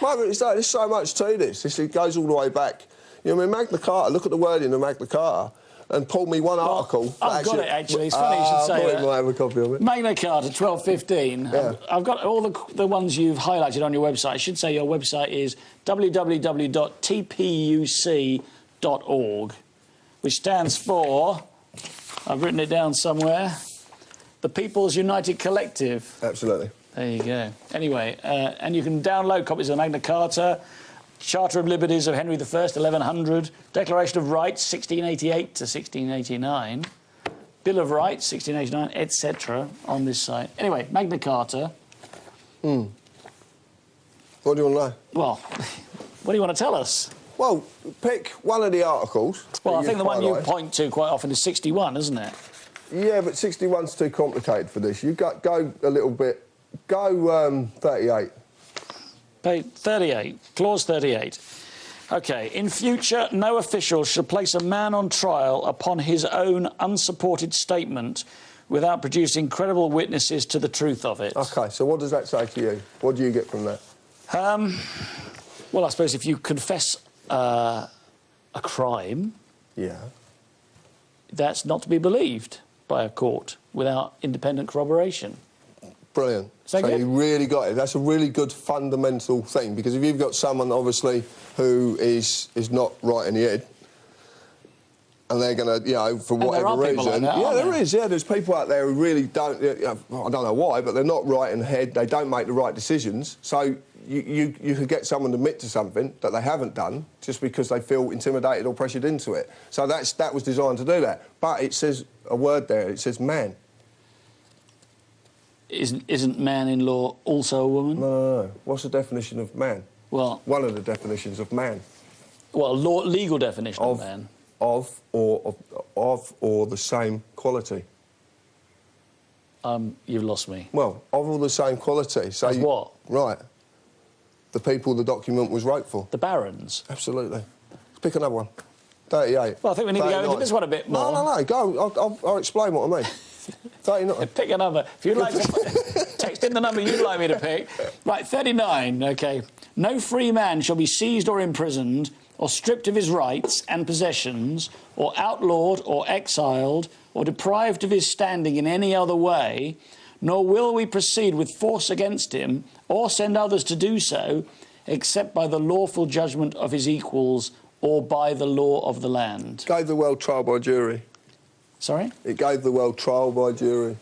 But it's like, there's so much to this. This it goes all the way back. You know, I mean, Magna Carta. Look at the wording of Magna Carta, and pull me one article. I've got it, actually. It's funny you should Ah, say I thought that. might have a copy of it. Magna Carta 1215. Yeah. I've, I've got all the, the ones you've highlighted on your website. I should say your website is www.tpuc.org, which stands for, I've written it down somewhere, the People's United Collective. Absolutely. There you go. Anyway, uh, and you can download copies of Magna Carta, Charter of Liberties of Henry I, 1100, Declaration of Rights, 1688 to 1689, Bill of Rights, 1689, etc., on this site. Anyway, Magna Carta. Hmm. What do you want to know? Well, what do you want to tell us? Well, pick one of the articles. Well, I think the one you point to quite often is 61, isn't it? Yeah, but 61's too complicated for this. You go, go a little bit. Go um, 38. Page 38, clause 38. Okay, in future, no official shall place a man on trial upon his own unsupported statement without producing credible witnesses to the truth of it. Okay, so what does that say to you? What do you get from that? Um, well, I suppose if you confess uh, a crime, Yeah. that's not to be believed by a court without independent corroboration. Brilliant. so good? you really got it. That's a really good fundamental thing because if you've got someone obviously who is is not right in the head, and they're going to, you know, for whatever reason, like that, yeah, there there? is. Yeah, there's people out there who really don't. You know, I don't know why, but they're not right in the head. They don't make the right decisions. So you you, you could get someone to admit to something that they haven't done just because they feel intimidated or pressured into it. So that's that was designed to do that. But it says a word there. It says man. Isn't, isn't man in law also a woman? No, no, no. What's the definition of man? Well, One of the definitions of man. well, law, legal definition of, Of, man. of or of, of or the same quality. Um, you've lost me. Well, of all the same quality. So As you- what? Right. The people the document was wrote for. The barons. Absolutely. Let's pick another one. 38. Well, I think we need to go into this one a bit more. No, no, no. Go. I'll, I'll, I'll explain what I mean. 39. Pick a number. If you'd like to text in the number you'd like me to pick. Right, 39, OK. No free man shall be seized or imprisoned or stripped of his rights and possessions or outlawed or exiled or deprived of his standing in any other way, nor will we proceed with force against him or send others to do so except by the lawful judgment of his equals or by the law of the land. Gave the world trial by jury. Sorry? It gave the world trial by jury.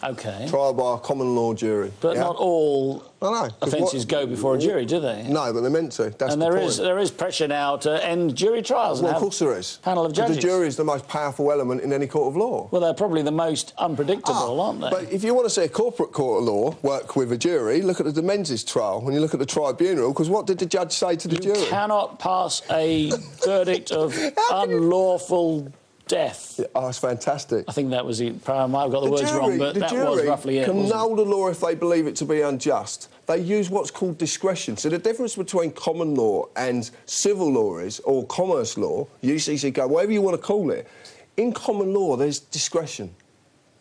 OK. Trial by a common law jury. But Yeah? not all I know. 'cause offences what- go before a jury, do they? No, but they're meant to. That's and the there point. is there is pressure now to end jury trials. Well, of course there is. Panel of But judges. The jury is the most powerful element in any court of law. Well, they're probably the most unpredictable, Ah, aren't they? But if you want to see a corporate court of law work with a jury, look at the Menezes trial when you look at the tribunal, because what did the judge say to the you jury? cannot pass a verdict of unlawful death. Oh, it's fantastic. I think that was it. I might have got the, words wrong, but that jury was roughly it. can null the law if they believe it to be unjust. They use what's called discretion. So the difference between common law and civil law is, or commerce law, UCC code, whatever you want to call it, in common law there's discretion.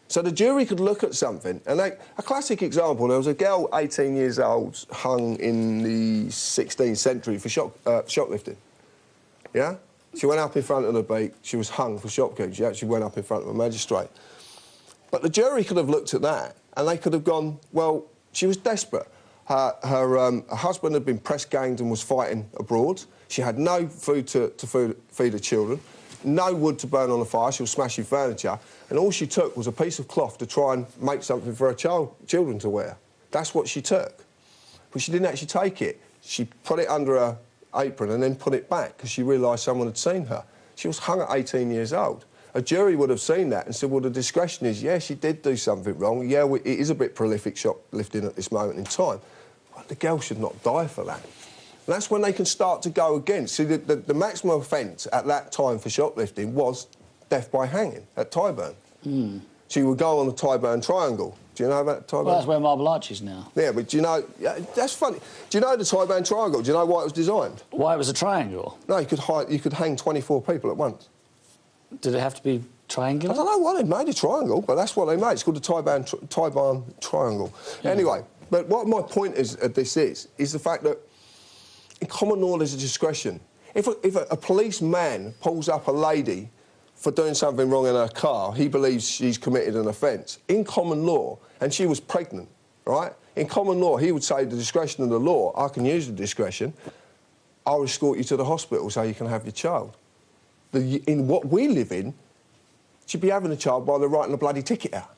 So the jury could look at something, and they, a classic example, there was a girl, 18 years old, hung in the 16th century for shop, uh, shoplifting. Yeah? She went up in front of the beak, she was hung for shopkeeping. She actually went up in front of a magistrate. But the jury could have looked at that and they could have gone, well, she was desperate. Her, her, um, her husband had been press ganged and was fighting abroad. She had no food to, to food, feed her children, no wood to burn on the fire, she was smashing furniture, and all she took was a piece of cloth to try and make something for her child, children to wear. That's what she took. But she didn't actually take it. She put it under her apron and then put it back because she realised someone had seen her. She was hung at 18 years old. A jury would have seen that and said, well, the discretion is, yeah, she did do something wrong. Yeah, we, it is a bit prolific shoplifting at this moment in time. But the girl should not die for that. And that's when they can start to go against. See, the, the, the maximum offence at that time for shoplifting was death by hanging at Tyburn. Hmm. So you would go on the Tyburn Triangle. Do you know about? Well, that's where Marble Arch is now. Yeah, but do you know... That's funny. Do you know the Tyburn Triangle? Do you know why it was designed? Why it was a triangle? No, you could, hide, you could hang 24 people at once. Did it have to be triangular? I don't know why they made a triangle, but that's what they made. It's called the tri Tyburn Triangle. Anyway, but what my point is of this is, is the fact that in common law there's a discretion. If a, if a, a policeman pulls up a lady for doing something wrong in her car, he believes she's committed an offence. In common law, and she was pregnant, right? In common law, he would say the discretion of the law, I can use the discretion, I'll escort you to the hospital so you can have your child. The, in what we live in, she'd be having a child while they're writing a bloody ticket out.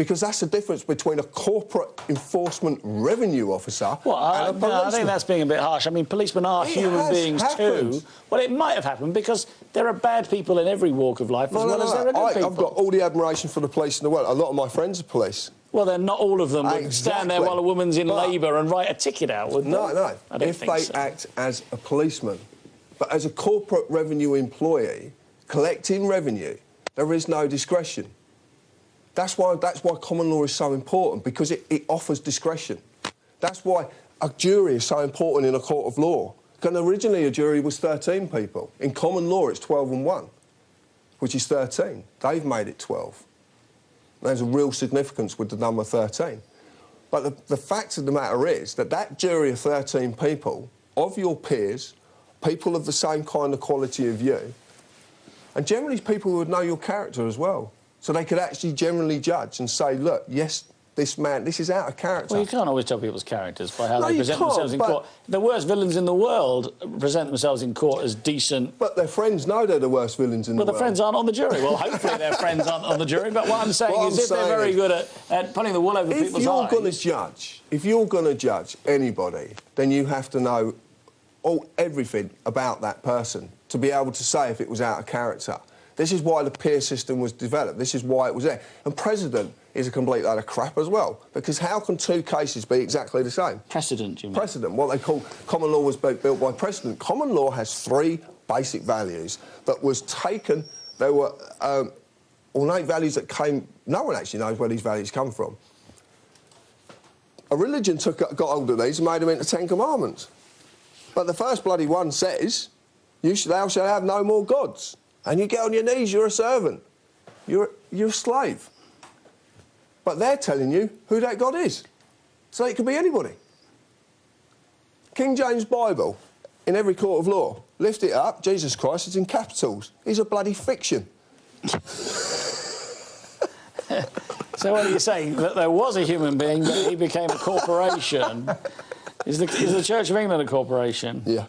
Because that's the difference between a corporate enforcement revenue officer Well, I, and a no, I think that's being a bit harsh. I mean, policemen are It human beings happened. too. Well, it might have happened because there are bad people in every walk of life No, as no, well no, as there are good I, people. I've got all the admiration for the police in the world. A lot of my friends are police. Well, then not all of them would stand there while a woman's in labour and write a ticket out, would they? No, no. If they so. act as a policeman, but as a corporate revenue employee collecting revenue, there is no discretion. That's why that's why common law is so important because it, it offers discretion. That's why a jury is so important in a court of law. Because originally a jury was 13 people. In common law, it's 12 and 1, which is 13. They've made it 12. There's a real significance with the number 13. But the, the fact of the matter is that that jury of 13 people, of your peers, people of the same kind of quality of you, and generally people who would know your character as well. So they could actually generally judge and say, look, yes, this man, this is out of character. Well, you can't always tell people's characters by how No, they present themselves in but- court. The worst villains in the world present themselves in court as decent. But their friends know they're the worst villains in Well, the the world. Well, their friends aren't on the jury. Well, hopefully their friends aren't on the jury. But what I'm saying What is, I'm if they're very good at, at putting the wool over if people's eyes. If you're going to judge, if you're going to judge anybody, then you have to know all everything about that person to be able to say if it was out of character. This is why the peer system was developed. This is why it was there. And precedent is a complete load of crap as well, because how can two cases be exactly the same? precedent, you mean? Precedent, what they call common law was built built by precedent. Common law has three basic values that was taken. There were um, ornate values that came. No one actually knows where these values come from. A religion took got hold of these and made them into Ten Commandments. But the first bloody one says, "You shall, thou shalt have no more gods." And you get on your knees, you're a servant. You're you're a slave. But they're telling you who that God is. So it could be anybody. King James Bible, in every court of law, lift it up, Jesus Christ, it's in capitals. He's a bloody fiction. So what are you saying? That there was a human being, but he became a corporation. Is the, is the Church of England a corporation? Yeah.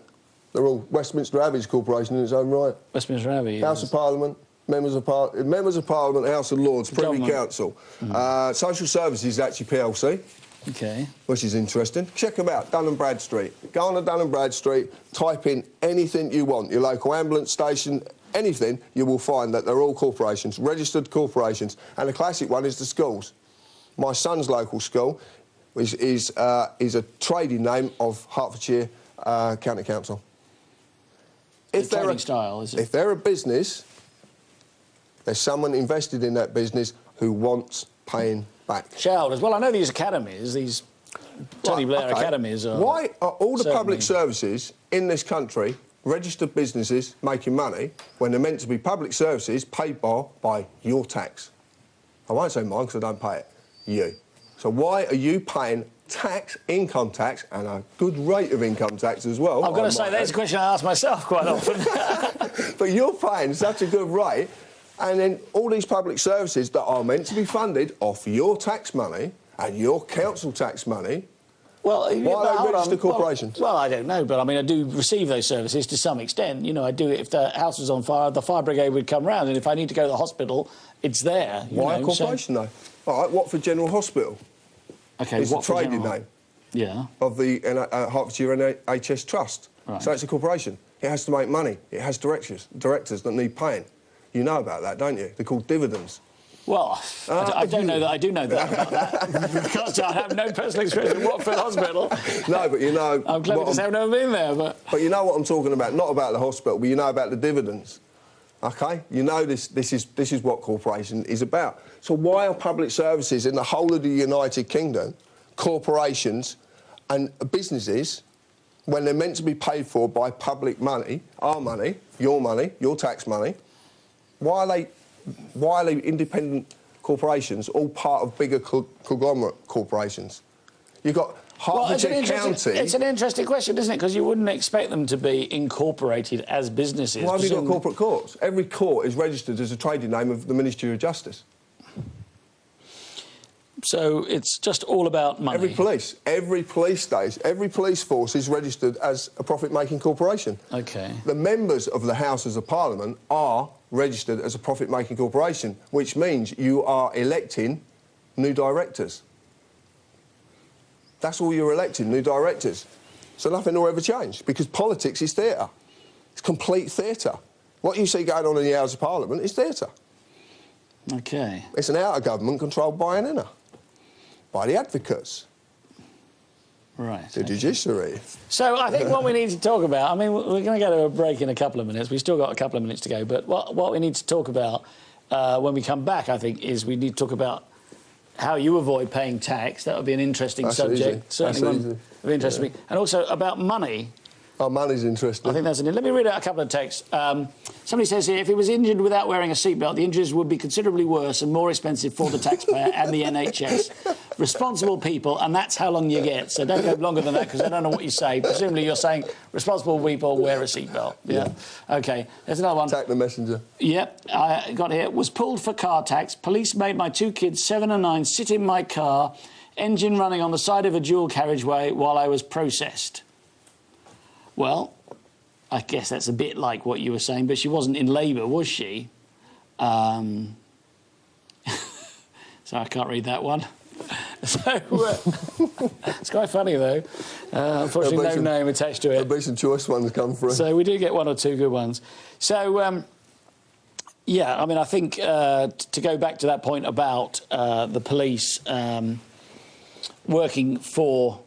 They're all Westminster Abbey's corporation in its own right. Westminster Abbey. House yes. of Parliament, members of, par- members of Parliament, House of Lords, Privy Government. Council. Uh, Social Services is actually PLC. Okay. which is interesting. Check them out, Dun and Bradstreet. Go on to Dun and Bradstreet, type in anything you want, your local ambulance station, anything, you will find that they're all corporations, registered corporations. And the classic one is the schools. My son's local school is, is, uh, is a trading name of Hertfordshire uh, County Council. The trading style, is it? If they're a business, There's someone invested in that business who wants paying back. Shareholders. Well, I know these academies, these Tony Blair okay. academies are. Why are all the public services in this country registered businesses making money when they're meant to be public services paid for by your tax? I won't say mine because I don't pay it. You. So why are you paying tax, income tax, and a good rate of income tax as well? I've got to say, that's a question I ask myself quite often. But you're paying such a good rate, and then all these public services that are meant to be funded off your tax money and your council tax money Well, are they hold on. registered Well- corporations? Well, I don't know, but I mean, I do receive those services to some extent. You know, I do it if the house was on fire, the fire brigade would come round, and if I need to go to the hospital, it's there. Why a know, so- corporation, though? All right, Watford General Hospital Okay, the what for trading name Yeah. of the uh, uh, Hertfordshire NHS Trust. Right. So it's a corporation. It has to make money. It has directors, directors that need paying. You know about that, don't you? They're called dividends. Well, I Uh, I, don't know that. I do know that about that because I have no personal experience in Watford Hospital. No, but you know. I'm to say I've never been there, but But you know what I'm talking about. Not about the hospital, but you know about the dividends. Okay? You know this. This is this is what corporation is about. So why are public services in the whole of the United Kingdom, corporations, and businesses, when they're meant to be paid for by public money, our money, your money, your tax money, why are they why are they independent corporations, all part of bigger co- conglomerate corporations? You've got well, it's, an Hertfordshire interesting, County. it's an interesting question, isn't it? Because you wouldn't expect them to be incorporated as businesses. Why have you got corporate courts? Every court is registered as a trading name of the Ministry of Justice. So it's just all about money. Every police, every police station, every police force is registered as a profit-making corporation. Okay. The members of the Houses of Parliament are registered as a profit-making corporation, which means you are electing new directors. That's all you're electing, new directors. So nothing will ever change because politics is theatre. It's complete theatre. What you see going on in the House of Parliament is theatre. Okay. It's an outer government controlled by an inner, by the advocates, Right. the judiciary. So I think what we need to talk about, I mean, we're going to go to a break in a couple of minutes. We've still got a couple of minutes to go. But what, what we need to talk about uh, when we come back, I think, is we need to talk about how you avoid paying tax. That would be an interesting That's subject. easy. Certainly That's one easy. of interest to me. And also about money. Our money's interesting. I think that's an. Let me read out a couple of texts. Um, somebody says here, if he was injured without wearing a seatbelt, the injuries would be considerably worse and more expensive for the taxpayer and the NHS. Responsible people, and that's how long you get. So don't go longer than that because I don't know what you say. Presumably you're saying responsible people wear a seatbelt. Yeah. Okay. There's another one. Attack the messenger. Yep, I got here. Was pulled for car tax. Police made my two kids, seven and nine, sit in my car, engine running on the side of a dual carriageway while I was processed. Well, I guess that's a bit like what you were saying, but she wasn't in labour, was she? Um, so I can't read that one. So uh, it's quite funny though. Uh, unfortunately, no some- name attached to it. There'll be some choice ones come through. So we do get one or two good ones. So, um, yeah, I mean, I think uh, to go back to that point about uh, the police um, working for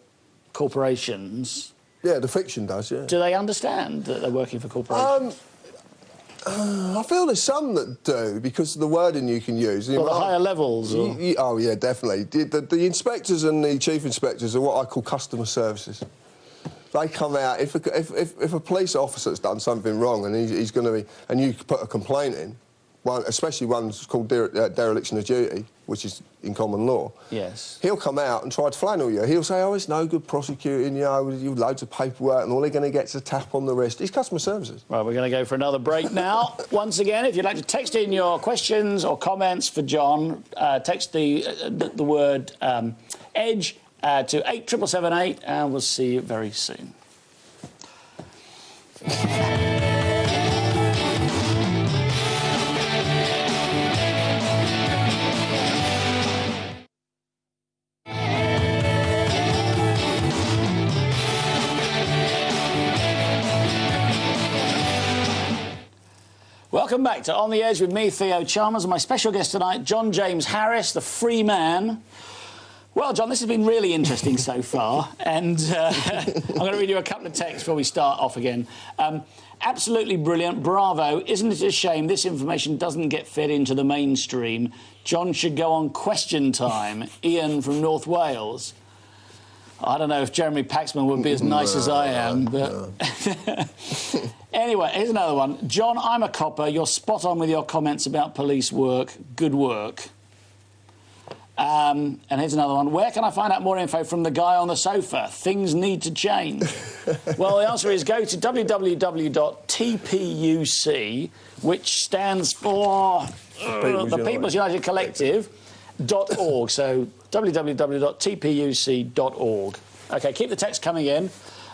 corporations, yeah, the fiction does, yeah. do they understand that they're working for corporations? Um, I feel there's some that do because of the wording you can use. You Well, the higher levels, or- y- y- oh, yeah, definitely. The, the, the inspectors and the chief inspectors are what I call customer services. They come out, if a, if, if, if a police officer's done something wrong and he's, he's going to be, and you put a complaint in, one, especially one's called dere, uh, dereliction of duty, which is in common law, Yes. he'll come out and try to flannel you. He'll say, oh, it's no good prosecuting you, you've loads of paperwork and all they're going to get is a tap on the wrist. It's customer services. Right, we're going to go for another break now. Once again, if you'd like to text in your questions or comments for John, uh, text the, uh, the, the word um, EDGE uh, to 87778 and we'll see you very soon. Welcome back to On the Edge with me, Theo Chalmers, and my special guest tonight, John James Harris, the free man. Well, John, this has been really interesting so far, and uh, I'm going to read you a couple of texts before we start off again. Um, absolutely brilliant, bravo. Isn't it a shame this information doesn't get fed into the mainstream? John should go on question time. Ian from North Wales. I don't know if Jeremy Paxman would be as nice as I am, but. anyway, here's another one. John, I'm a copper. You're spot on with your comments about police work. Good work. Um, and here's another one. Where can I find out more info from the guy on the sofa? Things need to change. well, the answer is go to www.tpuc, which stands for uh, the People's United Collective. Dot org. So www.tpuc.org. Okay, keep the text coming in.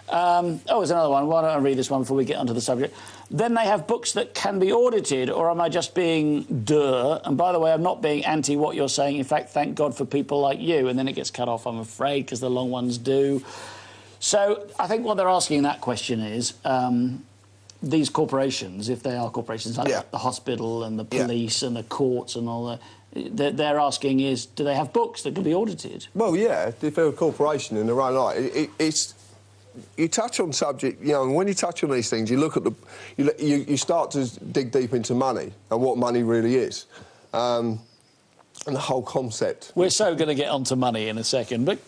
Um, oh, there's another one. Why don't I read this one before we get onto the subject? Then they have books that can be audited, or am I just being duh? And by the way, I'm not being anti what you're saying. In fact, thank God for people like you. And then it gets cut off, I'm afraid, because the long ones do. So I think what they're asking in that question is um, these corporations, if they are corporations like Yeah. the hospital and the Yeah. police and the courts and all that, they're, they're asking is, do they have books that can be audited? Well, yeah, if they're a corporation in their own right, it, it, it's you touch on subject, you know, and when you touch on these things, you look at the, you, you, you start to dig deep into money and what money really is, um, and the whole concept. We're so going to get onto money in a second, but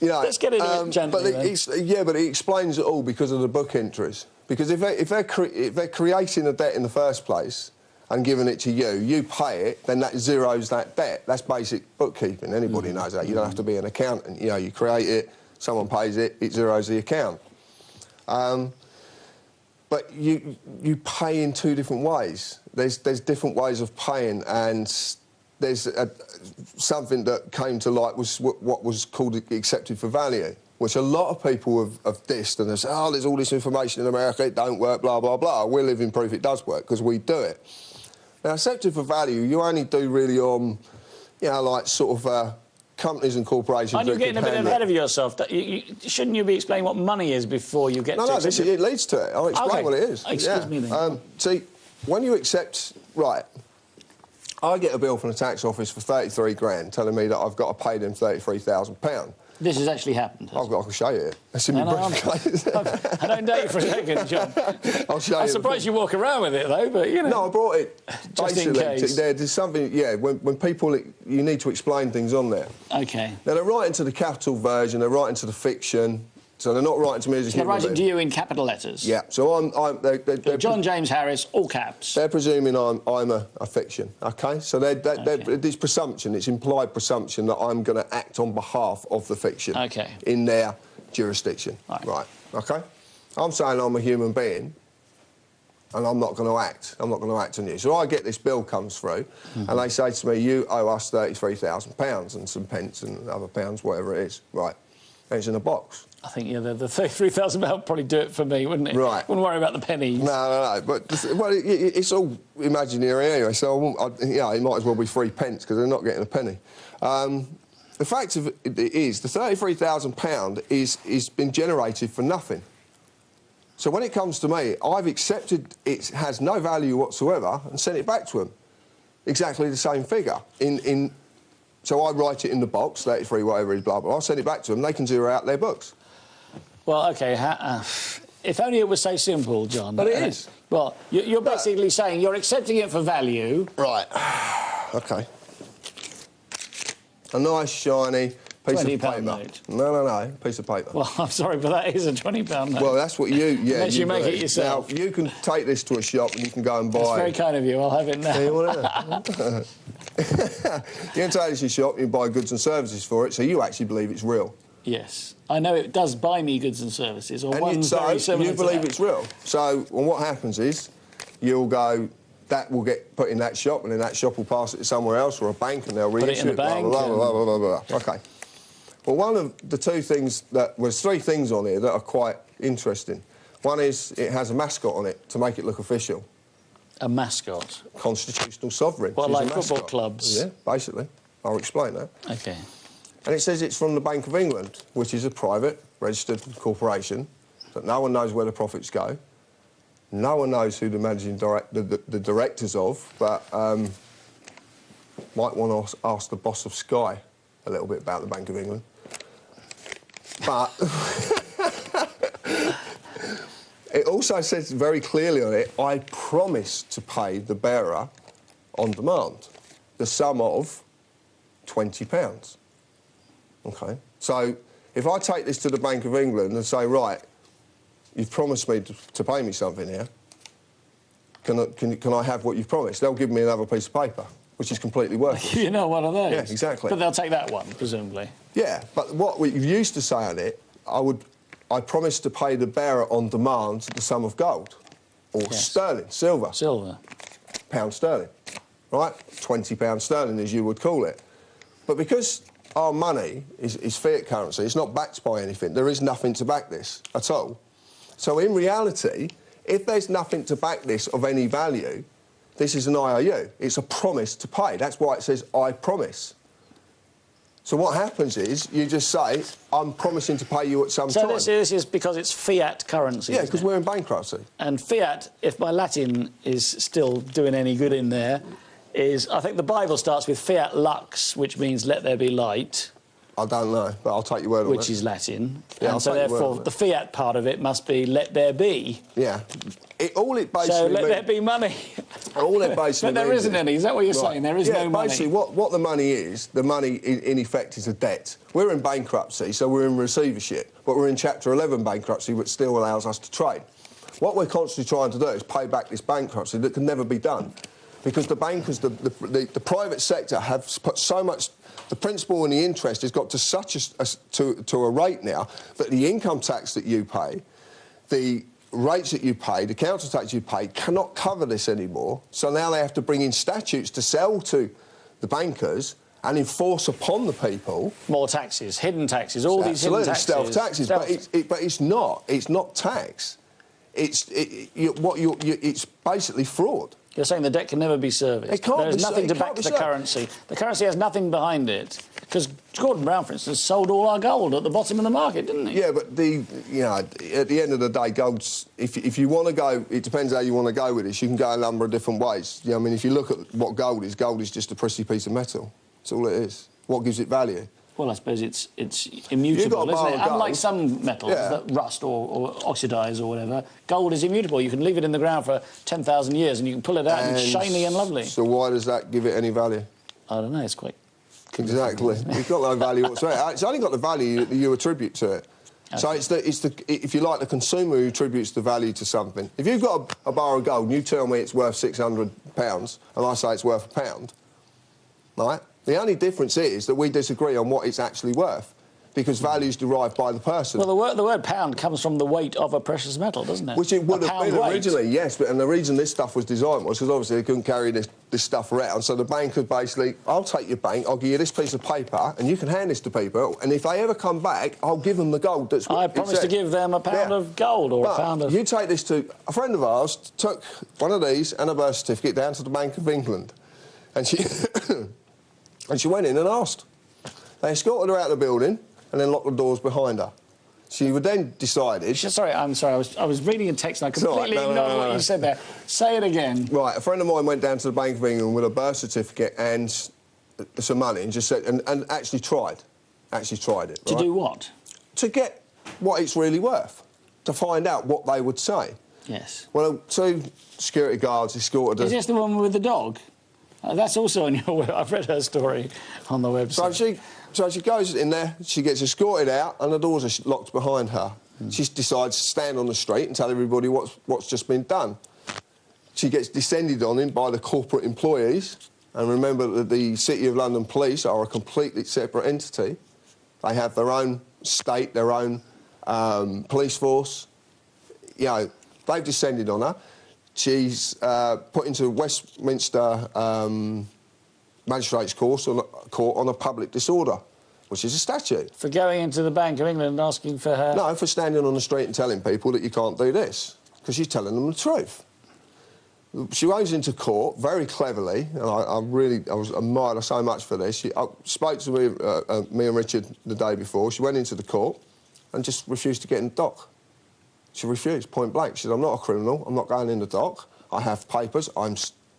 You know, let's get into um, it gently. But it, yeah, but it explains it all because of the book entries. Because if, they, if, they're cre- if they're creating a debt in the first place and giving it to you, you pay it, then that zeros that debt. That's basic bookkeeping. Anybody Mm. knows that. You don't have to be an accountant. You know, you create it, someone pays it, it zeros the account. Um, but you you pay in two different ways. There's there's different ways of paying, and there's a, something that came to light was what, what was called accepted for value, which a lot of people have, have dissed and they say, oh, there's all this information in America, it don't work, blah blah blah. We're living proof it does work because we do it. Now, accepted for value, you only do really on, you know, like sort of uh, companies and corporations. Aren't you getting a bit ahead of yourself? You, you, shouldn't you be explaining what money is before you get No, to no, this, accept it? it leads to it. I'll explain Okay. what it is. Excuse yeah. me then. Um, see, when you accept, right, I get a bill from the tax office for 33 grand telling me that I've got to pay them £33,000. This has actually happened. I've got, I can show you. It's in No, my no, I'm- briefcase. I don't you for a second, John. I'll show I'm you. the surprised you walk around with it, though, but, you know. No, I brought it Just in case. There, there's something, yeah, when, when people, you need to explain things on there. OK. Now, they're writing to the capital version, they're writing to the fiction, so they're not writing to me as a They're human writing to you in capital letters. Yeah, so I'm, I'm they're, they're, they're John James Harris, all caps. They're presuming I'm, I'm a, a fiction, okay? So they're, they're, Okay. they're, it's presumption, it's implied presumption that I'm going to act on behalf of the fiction Okay. in their jurisdiction. Right. okay? I'm saying I'm a human being and I'm not going to act. I'm not going to act on you. So I get this bill comes through Mm-hmm. and they say to me, you owe us £33,000 and some pence and other pounds, whatever it is. Right. In a box. I think yeah, the, the £33,000 probably do it for me, wouldn't it? Right. Wouldn't worry about the pennies. No, no, no. But well, it, it, it's all imaginary anyway. So I won't, I, you know, it might as well be three pence because they're not getting a penny. Um, the fact of it is, the thirty-three thousand pound is is been generated for nothing. So when it comes to me, I've accepted it has no value whatsoever and sent it back to them. Exactly the same figure. In in. So I write it in the box, 33, whatever it is, blah, blah, blah. I send it back to them. They can zero out their books. Well, OK. Ha- uh, if only it was so simple, John. But it Uh, is. Well, you- you're basically saying you're accepting it for value. Right. okay. A nice shiny piece of £20 paper. note. No, no, no, piece of paper. Well, I'm sorry, but that is a £20 note. Well, that's what you. Yeah, Unless you make it yourself. Now you can take this to a shop and you can go and buy. That's very kind of you. I'll have it now. You want it? you can take this to a shop and you buy goods and services for it, so you actually believe it's real. Yes. I know it does buy me goods and services, or And you, one's so very similar you believe it's real. So well, what happens is you'll go. That will get put in that shop, and then that shop will pass it to somewhere else or a bank, and they'll Put it reissue in the blah, bank blah, blah, blah, blah, blah, blah. Okay. Well, one of the two things that well, there's three things on here that are quite interesting. One is it has a mascot on it to make it look official. A mascot. Constitutional sovereign. Well, like football clubs. Yeah, basically. I'll explain that. Okay. And it says it's from the Bank of England, which is a private registered corporation that no one knows where the profits go. No one knows who the managing direct, the, the, the directors of, but um, might want to ask the boss of Sky a little bit about the Bank of England. But it also says very clearly on it, I promise to pay the bearer on demand the sum of £20. Okay? So if I take this to the Bank of England and say, right, you've promised me to, pay me something here, can I, can, can I have what you've promised? They'll give me another piece of paper, which is completely worthless. you know one of those. Yeah, exactly. But they'll take that one, presumably. Yeah, but what we used to say on it, I would, I promise to pay the bearer on demand the sum of gold, or Yes. sterling, silver, Silver. pound sterling, right? Twenty pound sterling, as you would call it. But because our money is, is fiat currency, it's not backed by anything. There is nothing to back this at all. So in reality, if there's nothing to back this of any value, this is an IOU. It's a promise to pay. That's why it says I promise. So what happens is you just say, I'm promising to pay you at some So time. this, this is because it's fiat currency. yeah, because we're in bankruptcy. And fiat, if my Latin is still doing any good in there, is I think the Bible starts with fiat lux, which means let there be light, I don't know, but I'll take your word on it. which is Latin. Yeah, and so take your word therefore the fiat part of it must be let there be. Yeah. It, all it basically So let there be money. All it basically but there isn't is- any. Is that what you're Right. saying? There is yeah, no money. basically, what, what the money is, the money in, in effect is a debt. We're in bankruptcy, so we're in receivership, but we're in Chapter 11 bankruptcy, which still allows us to trade. What we're constantly trying to do is pay back this bankruptcy that can never be done. Because the bankers, the, the, the, the private sector have put so much, the principal and the interest has got to such a, a, to, to a rate now that the income tax that you pay, the rates that you pay, the council tax you pay, cannot cover this anymore. So now they have to bring in statutes to sell to the bankers and enforce upon the people. More taxes, hidden taxes, all these hidden taxes. stealth taxes, Stealth- but it's, it, but it's not. It's not tax. It's it, you, what you, you, it's basically fraud. You're saying the debt can never be serviced. It can't There is be nothing it to back the served. currency. The currency has nothing behind it. Because Gordon Brown, for instance, sold all our gold at the bottom of the market, didn't he? Yeah, but the you know at the end of the day, gold's if if you want to go, it depends how you want to go with this. You can go a number of different ways. You know, I mean, if you look at what gold is, gold is just a prissy piece of metal. That's all it is. What gives it value? Well, I suppose it's it's immutable, You've got a isn't it? gold. Unlike some metals Yeah. that rust or, or oxidise or whatever, gold is immutable. You can leave it in the ground for 10,000 years and you can pull it out and, it's shiny and lovely. So why does that give it any value? I don't know, it's quite... Exactly. It's got no value whatsoever. It's only got the value that you attribute to it. So it's the, it's the, if you like, the consumer who attributes the value to something. If you've got a, a bar of gold and you tell me it's worth £600 and I say it's worth a pound, right? The only difference is that we disagree on what it's actually worth because value is derived by the person. Well, the word, the word pound comes from the weight of a precious metal, doesn't it? Which it would A have been weight. originally, yes, but and the reason this stuff was designed was because obviously they couldn't carry this, this stuff around. So the bank could basically, I'll take your bank, I'll give you this piece of paper, and you can hand this to people, and if they ever come back, I'll give them the gold that's. I promise to give them a pound Yeah. of gold or But a pound of... You take this to a friend of ours took one of these and a birth certificate down to the Bank of England, and she and she went in and asked. They escorted her out of the building and then locked the doors behind her. She would then decided. Sorry, I'm sorry. I was, I was reading a text and I all right. completely No, no, ignored no, what you said there. Say it again. Right, a friend of mine went down to the Bank of England with a birth certificate and uh, some money and just said, and, and actually tried, actually tried it. To do what? To get what it's really worth, to find out what they would say. Yes. Well, two security guards escorted her. Is this the woman with the dog? Uh, that's also on your web. I've read her story on the website. So she, so she goes in there, she gets escorted out, and the doors are locked behind her. She decides to stand on the street and tell everybody what's, what's just been done. She gets descended on in by the corporate employees. And remember that the City of London Police are a completely separate entity. They have their own state, their own um, police force. You know, they've descended on her. She's uh, put into Westminster um, Magistrates Court on, a, court on a public disorder, which is a statute. For going into the Bank of England and asking for her... No, for standing on the street and telling people that you can't do this, because she's telling them the truth. She goes into court very cleverly, and I, I really I was admired her so much for this. She I spoke to me, uh, uh, me and Richard the day before. She went into the court and just refused to get in the dock. She refused, point blank. She said, I'm not a criminal. I'm not going in the dock. I have papers. I'm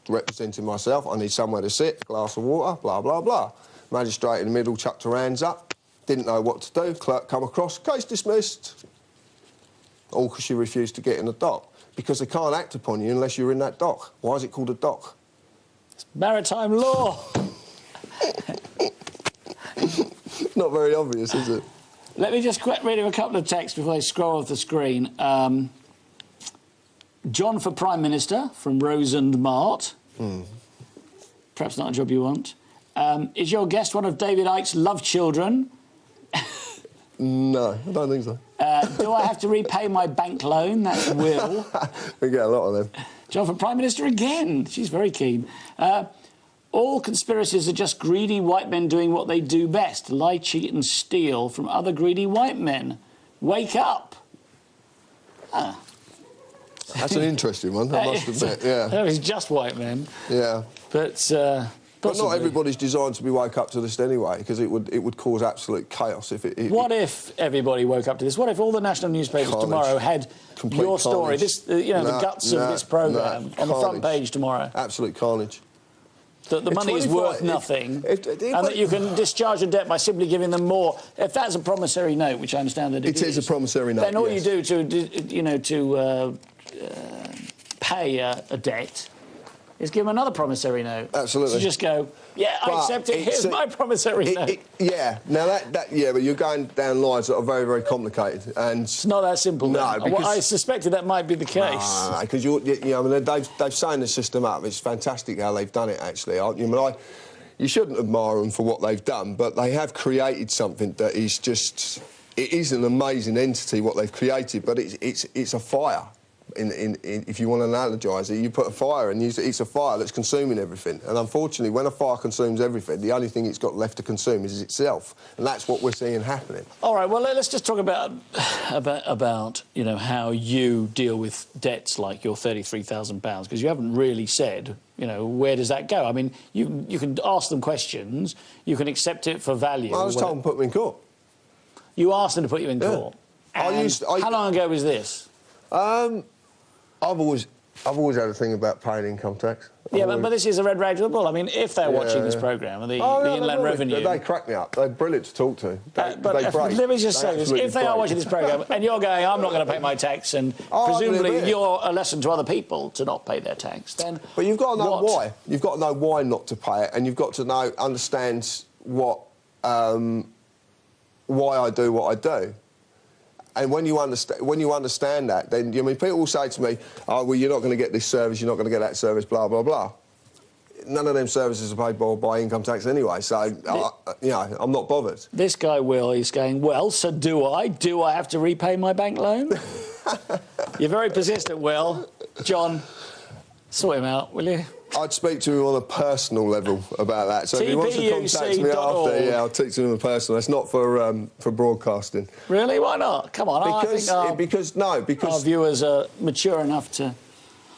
representing myself. I need somewhere to sit, a glass of water, blah, blah, blah. Magistrate in the middle chucked her hands up, didn't know what to do. Clerk come across, case dismissed. All because she refused to get in the dock. Because they can't act upon you unless you're in that dock. Why is it called a dock? It's maritime law. Not very obvious, is it? Let me just quick read you a couple of texts before I scroll off the screen. Um, John for Prime Minister from Rose and Mart. Perhaps not a job you want. Um, is your guest one of David Icke's love children? No, I don't think so. Uh, do I have to repay my bank loan? That's Will. We get a lot of them. John for Prime Minister again. She's very keen. Uh, all conspiracies are just greedy white men doing what they do best lie, cheat, and steal from other greedy white men. Wake up. Ah. That's an interesting one, I must admit. Yeah, That was just white men. yeah. But, uh, But not everybody's designed to be woke up to this anyway, because it would it would cause absolute chaos if it. it What if everybody woke up to this? What if all the national newspapers Carnage. tomorrow had Complete your story, carnage. this, uh, you know, the guts no, of this programme no, on the front page tomorrow? absolute carnage. That the money is worth nothing, if- if- and that you can discharge a debt by simply giving them more. If that's a promissory note, which I understand that It is a promissory note, then all yes. you do to, you know, to uh, uh, pay a, a debt is give them another promissory note. Absolutely. So just go, yeah, I accept it. Here's a- my promissory It- note. it- yeah, now that, that yeah, but you're going down lines that are very very complicated and. it's not that simple. No, then. Well, because- I suspected that might be the case. because you, you know, I mean, they've they've signed the system up. It's fantastic how they've done it. Actually, I, you know, I, you shouldn't admire them for what they've done, but they have created something that is just. It is an amazing entity what they've created, but it's it's it's a fire. In, in, in, if you want to analogize it, you put a fire and you, it's a fire that's consuming everything. And unfortunately, when a fire consumes everything, the only thing it's got left to consume is itself. And that's what we're seeing happening. All right. Well, let- let's just talk about about about you know how you deal with debts like your thirty-three thousand pounds because you haven't really said you know where does that go. I mean, you you can ask them questions, you can accept it for value. I was told them to put me in court. you asked them to put you in Yeah. court. I used- I- how long ago was this? Um, I've always, I've always had a thing about paying income tax. I've Yeah, but, always- but this is a red rag to the bull. I mean, if they're watching Yeah. this programme and the, Oh, the no, Inland Revenue. They, they crack me up. They're brilliant to talk to. They, Uh, but if- break. let me just They say this: if they are watching this program and you're going, I'm not going to pay my tax, and Oh, presumably you're a lesson to other people to not pay their tax, then But you've got to know what- why. You've got to know why not to pay it, and you've got to know, understand what, um, why I do what I do. And when you understand, when you understand that, then I mean, people will say to me, "Oh, well, you're not going to get this service, you're not going to get that service, blah blah blah." None of them services are paid by, by income tax anyway, so uh, I, you know, I'm not bothered. This guy Will he's going, well, so do I? Do I have to repay my bank loan? You're very persistent, Will. John, sort him out, will you? I'd speak to him on a personal level about that. So if he wants to contact me after, yeah, I'll speak to him on a personal. It's not for um, for broadcasting. Really? Why not? Come on, I Because, think our, because no, because our viewers are mature enough to.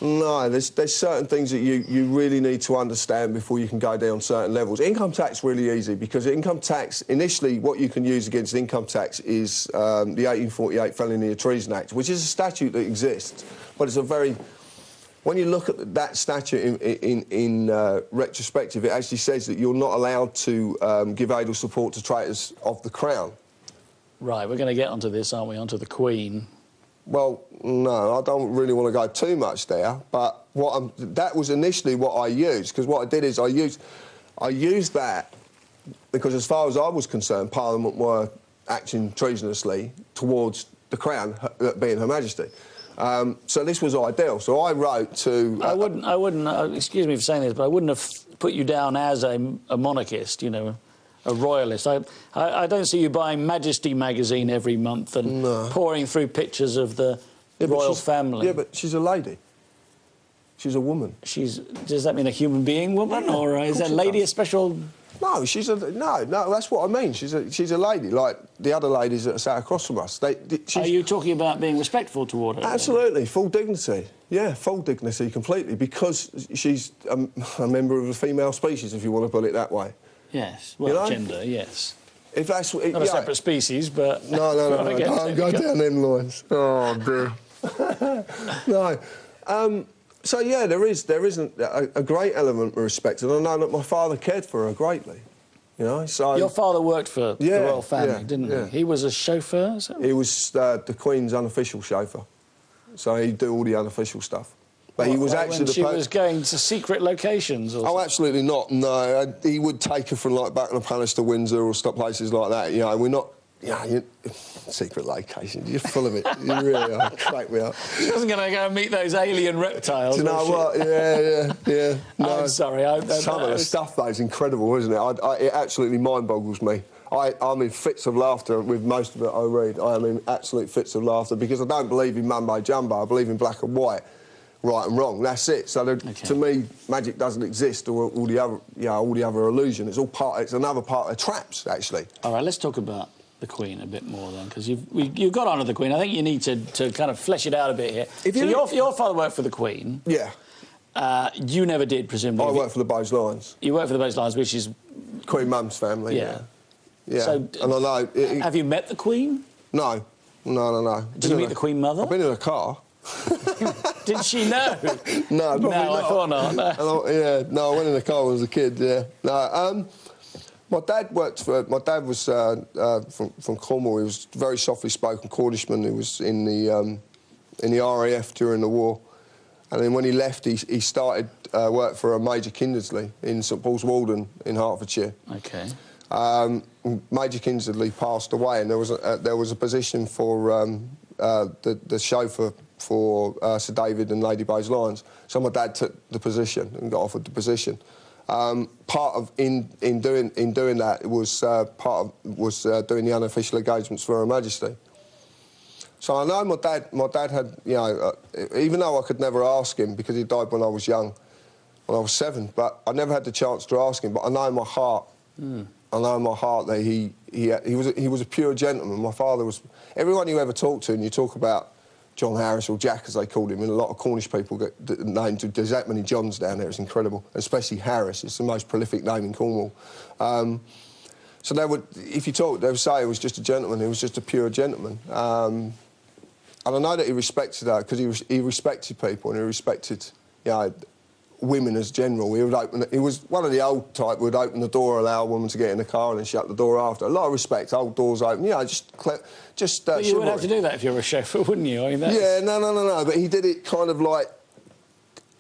no, there's there's certain things that you, you really need to understand before you can go down certain levels. Income tax really easy because income tax initially what you can use against income tax is um, the 1848 Felony of Treason Act, which is a statute that exists, but it's a very when you look at that statute in, in, in uh, retrospective, it actually says that you're not allowed to um, give aid or support to traitors of the crown. Right, we're going to get onto this, aren't we? Onto the Queen. Well, no, I don't really want to go too much there. But what I'm, that was initially what I used because what I did is I used, I used that because as far as I was concerned, Parliament were acting treasonously towards the Crown, being Her Majesty. Um, so this was ideal. So I wrote to. I wouldn't, I wouldn't, uh, excuse me for saying this, but I wouldn't have put you down as a, a monarchist, you know, a royalist. I, I, I don't see you buying Majesty magazine every month and pouring through pictures of the Yeah, royal family. Yeah, but she's a lady. She's a woman. She's, does that mean a human being woman, Yeah, or is that lady a special? No, she's a no, no. That's what I mean. She's a she's a lady like the other ladies that sat across from us. They, they- Are you talking about being respectful toward her? then? Absolutely, full dignity. Yeah, full dignity completely because she's a, a member of a female species, if you want to put it that way. Yes. Well, know? gender. Yes. If that's what, Not a yeah. separate species, but No, no, no, no, Okay, don't there go we go. down them lines. Oh dear. no. Um, so yeah, there is there isn't a, a great element of respect, and I know that my father cared for her greatly. You know, so Your father worked for Yeah, the royal family, yeah, didn't yeah. he? He was a chauffeur. he was uh, the Queen's unofficial chauffeur, so he'd do all the unofficial stuff. But he was Like actually when the she was going to secret locations. Or Oh, absolutely not. No, he would take her from like Buckingham Palace to Windsor or stuff places like that. You know, we're not. Yeah, you, secret locations. You're full of it. You really are. Crack me up. she wasn't going to go and meet those alien reptiles. Do you know what? Yeah, yeah, yeah. Oh, no. I'm sorry. I, that- Some of the stuff though is incredible, isn't it? I, I, it absolutely mind boggles me. I, I'm in fits of laughter with most of it I read. I am in absolute fits of laughter because I don't believe in mumbo jumbo. I believe in black and white, right and wrong. That's it. So Okay. to me, magic doesn't exist or all the other, you know, all the other illusion. It's all part. It's another part of traps, actually. All right, let's talk about the Queen a bit more then, because you've we, you've got on to the Queen. I think you need to, to kind of flesh it out a bit here. If so you- your, your father worked for the Queen. Yeah. Uh, you never did, presumably. I work for the Bowes-Lyons, You worked for the Bowes-Lyons, which is. Queen Mum's family. Yeah. Yeah. So, and I know. It, it- Have you met the Queen? no, no, no, no. Did you meet the Queen Mother? I've been in a car. Did she know? No, No, I thought not, no. I- yeah, no, I went in the car when I was a kid. Yeah, no. Um, my dad worked for. My dad was uh, uh, from, from Cornwall. He was a very softly spoken Cornishman. He was in the um, in the RAF during the war, and then when he left, he, he started uh, work for a Major Kindersley in St Paul's Walden in Hertfordshire. Okay. Um, Major Kindersley passed away, and there was a, uh, there was a position for um, uh, the, the chauffeur for uh, Sir David and Lady Bowes-Lyon. So my dad took the position and got offered the position. Um, part of in, in doing in doing that was uh, part of was uh, doing the unofficial engagements for Her Majesty. So I know my dad. My dad had you know uh, even though I could never ask him because he died when I was young, when I was seven. But I never had the chance to ask him. But I know in my heart, I know in my heart that he he he was a, he was a pure gentleman. My father was. Everyone you ever talk to, and you talk about John Harris or Jack, as they called him, and a lot of Cornish people get named. There's that many Johns down there. It's incredible, especially Harris. It's the most prolific name in Cornwall. Um, so they would, if you talk, they would say he was just a gentleman. He was just a pure gentleman. Um, and I know that he respected that because he, he respected people and he respected, you know, women as general. He would open. He was one of the old type. Would open the door, allow a woman to get in the car, and then shut the door after. A lot of respect. Old doors open. You know, just cle- just. Uh, you would have to do that if you're a chauffeur, wouldn't you? I mean, Yeah, no, no, no, no. But he did it kind of like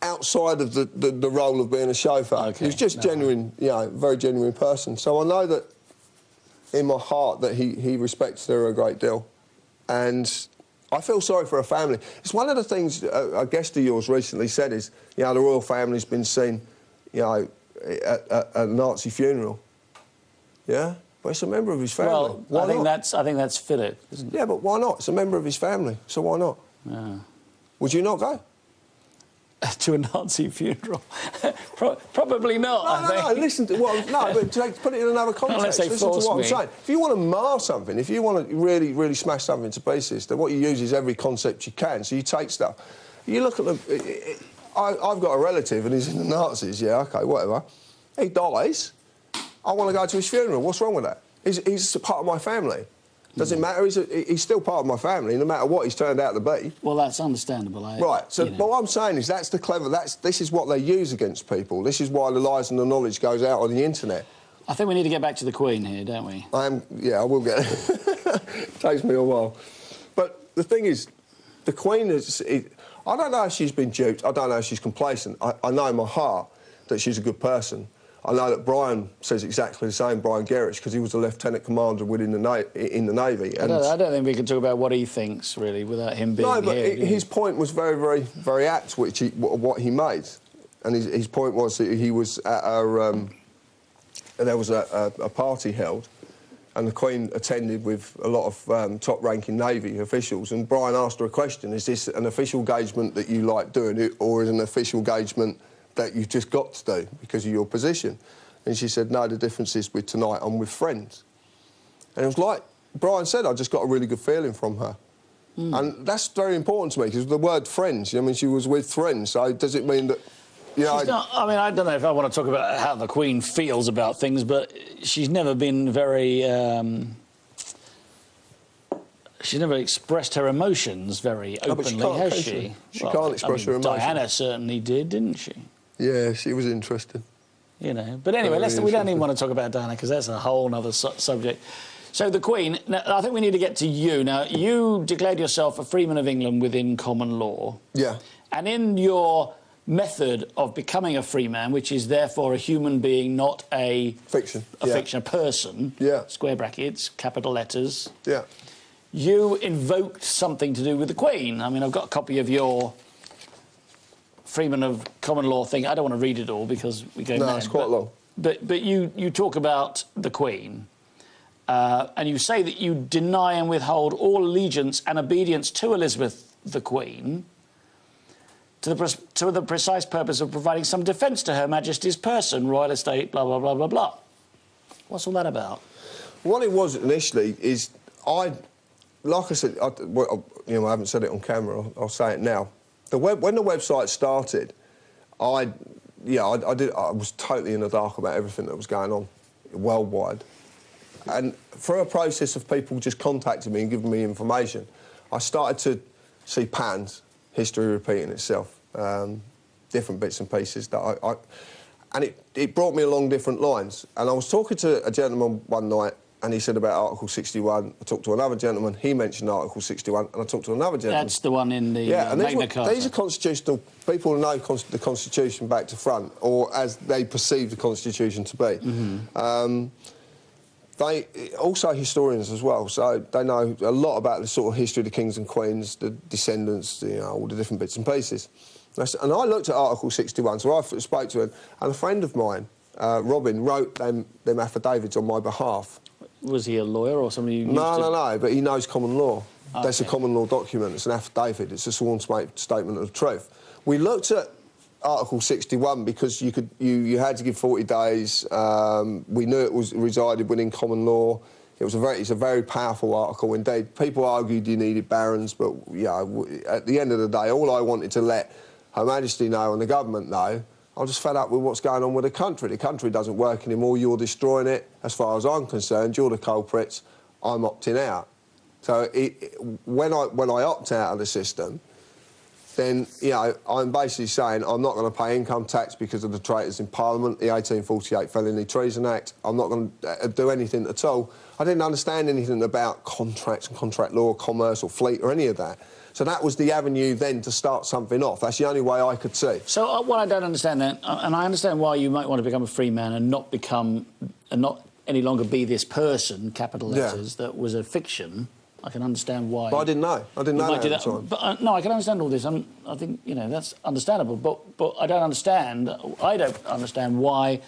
outside of the, the, the role of being a chauffeur. Okay, He was just no. genuine, you know, very genuine person. So I know that in my heart that he, he respects her a great deal. And I feel sorry for her family. It's one of the things uh, a, a guest of yours recently said is, you know, the royal family's been seen, you know, at, at a Nazi funeral. Yeah? But it's a member of his family. Well, Why I think not? that's I think that's it? Yeah, but why not? It's a member of his family, so why not? Yeah. Would you not go? to a Nazi funeral? Pro- probably not. No, I no, no, listen to, well, no, but to put it in another context, Unless they listen to what me. I'm saying. If you want to mar something, if you want to really, really smash something to pieces, then what you use is every concept you can. So you take stuff. You look at the... I, I've got a relative and he's in the Nazis, yeah, OK, whatever. He dies. I want to go to his funeral. What's wrong with that? He's, he's a part of my family. Does it matter? He's, a, he's still part of my family, no matter what he's turned out to be. Well, that's understandable. I, Right. So, you know. but what I'm saying is that's the clever. That's this is what they use against people. This is why the lies and the knowledge goes out on the internet. I think we need to get back to the Queen here, don't we? I am. Yeah, I will get it. Takes me a while. But the thing is, the Queen is. It, I don't know if she's been duped. I don't know if she's complacent. I, I know in my heart that she's a good person. I know that Brian says exactly the same, Brian Gerrish, because he was a lieutenant commander within the na- in the Navy. I don't, I don't think we can talk about what he thinks really without him being No, but here. i- do you? his point was very, very, very apt, which he, what he made, and his, his point was that he was at a, um, there was a, a, a party held, and the Queen attended with a lot of um, top-ranking Navy officials, and Brian asked her a question: Is this an official engagement that you like doing, it, or is it an official engagement that you've just got to do because of your position? And she said, No, the difference is with tonight I'm with friends. And it was like Brian said, I just got a really good feeling from her. And that's very important to me because the word friends, I mean, she was with friends. So does it mean that, you know, not, I mean, I don't know if I want to talk about how the Queen feels about things, but she's never been very. Um, she's never expressed her emotions very No, she openly, has she? she? She can't express I her emotions. Diana certainly did, didn't she? Yeah, she was interesting. You know. But anyway, we don't even want to talk about Diana because that's a whole other su- subject. So the Queen. Now, I think we need to get to you. Now, you declared yourself a freeman of England within common law. Yeah. And in your method of becoming a free man, which is therefore a human being, not a Fiction, a yeah. fiction, a person, Yeah. square brackets, capital letters, Yeah. you invoked something to do with the Queen. I mean, I've got a copy of your Freeman of Common Law thing. I don't want to read it all because we go No, mad, it's quite but, long. But but you you talk about the Queen. Uh, and you say that you deny and withhold all allegiance and obedience to Elizabeth the Queen to the, to the precise purpose of providing some defence to Her Majesty's person, royal estate, blah, blah, blah, blah, blah. What's all that about? What it was initially is I, like I said, I, well, you know, I haven't said it on camera. I'll, I'll say it now. The web, when the website started, I, yeah, I, I did. I was totally in the dark about everything that was going on worldwide, and through a process of people just contacting me and giving me information, I started to see patterns, history repeating itself, um, different bits and pieces that I, I and it, it brought me along different lines. And I was talking to a gentleman one night, and he said about Article 61. I talked to another gentleman, he mentioned Article 61, and I talked to another gentleman. That's the one in the yeah, uh, and these, Magna were- Carta. these are constitutional people who know cons- the Constitution back to front, or as they perceive the Constitution to be. Mm-hmm. Um, they also historians as well, so they know a lot about the sort of history of the kings and queens, the descendants, you know, all the different bits and pieces. And I And I looked at Article 61, so I spoke to him, and a friend of mine, uh, Robin, wrote them, them affidavits on my behalf. Was he a lawyer or somebody you used No, to... no, no, but he knows common law. That's a common law document. It's an affidavit. It's a sworn statement of truth. We looked at Article 61 because you could you, you had to give 40 days. Um, we knew it was resided within common law. It was a very it's a very powerful article indeed. People argued you needed barons, but yeah, at the end of the day, all I wanted to let Her Majesty know and the government know. I'm just fed up with what's going on with the country. The country doesn't work anymore. You're destroying it. As far as I'm concerned, you're the culprits. I'm opting out. So it, it- when I when I opt out of the system, then you know I'm basically saying I'm not going to pay income tax because of the traitors in Parliament, the 1848 Felony Treason Act. I'm not going to uh, uh, do anything at all. I didn't understand anything about contracts and contract law, commerce or fleet or any of that. So that was the avenue then to start something off. That's the only way I could see. So uh, what I don't understand then, uh, and I understand why you might want to become a free man and not become, and not any longer be this person, capital Yeah. letters, that was a fiction. I can understand why. But I didn't know. I didn't you know that at the time. But uh, no, I can understand all this. I'm, I think you know that's understandable. But but I don't understand. I don't understand why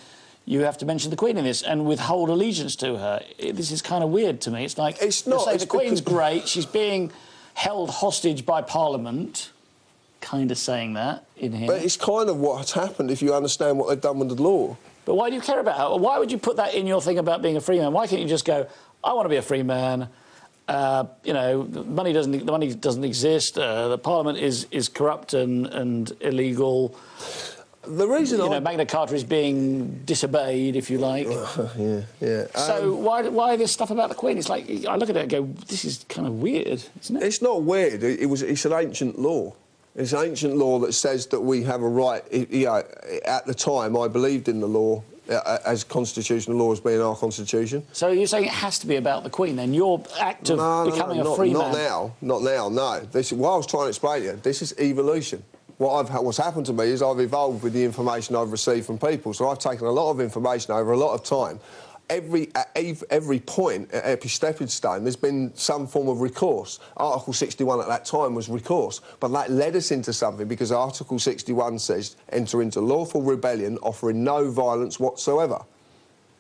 you have to mention the Queen in this and withhold allegiance to her. It- this is kind of weird to me. It's like It's you not, say it's the Queen's great. She's being held hostage by Parliament. Kind of saying that in here. But it's kind of what's happened if you understand what they've done with the law. But why do you care about her? Why would you put that in your thing about being a free man? Why can't you just go, I want to be a free man? Uh, you know, the money doesn't the money doesn't exist. Uh, the parliament is is corrupt and, and illegal. The reason You I know, Magna Carta is being disobeyed, if you like. yeah, yeah. so Um, why why this stuff about the Queen? It's like I look at it and go, this is kind of weird, isn't it? It's not weird. It, it was. It's an ancient law. It's an ancient law that says that we have a right. it- you know, at the time, I believed in the law uh, as constitutional law as being our constitution. So you're saying it has to be about the Queen? Then your act of no, no, becoming no, a not, free not man. now. Not now. No. This is what I was trying to explain to you. This is evolution. What I've what's happened to me is I've evolved with the information I've received from people. So I've taken a lot of information over a lot of time. Every at every point at every stepping stone, there's been some form of recourse. Article 61 at that time was recourse, but that led us into something because Article 61 says enter into lawful rebellion, offering no violence whatsoever.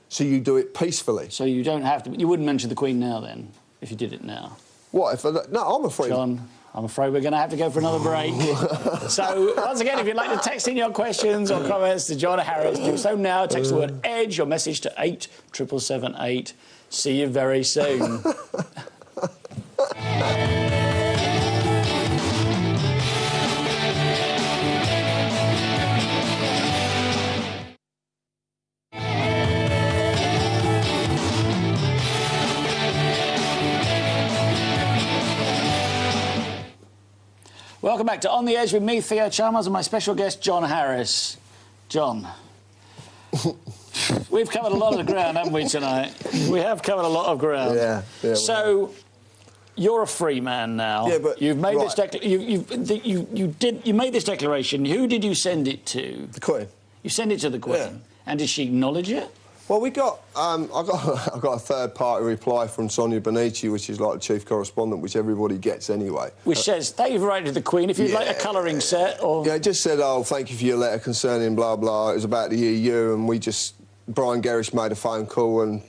So you do it peacefully. So you don't have to. You wouldn't mention the Queen now, then, if you did it now. What if? I, no, I'm afraid. John, I'm afraid we're going to have to go for another break. so, once again, if you'd like to text in your questions or comments to John Harris, do so now. Text the word EDGE, your message to 87778. See you very soon. Welcome back to On the Edge with me, Theo Chalmers, and my special guest, John Harris. John, We've covered a lot of ground, haven't we, tonight? We have covered a lot of ground. Yeah, yeah, we So, you're a free man now. Yeah, but- you've made this right. decla- you, you, the, you, you did you made this declaration. Who did you send it to? The Queen. You sent it to the Queen, Yeah. and did she acknowledge it? Well, we got um, I got I got a third party reply from Sonia Bonici, which is like the chief correspondent, which everybody gets anyway. Which says, thank you for writing to the Queen. If you'd like a Yeah. colouring set or... Yeah, it just said, oh, thank you for your letter concerning blah blah. It was about the EU, and we just Brian Gerrish made a phone call and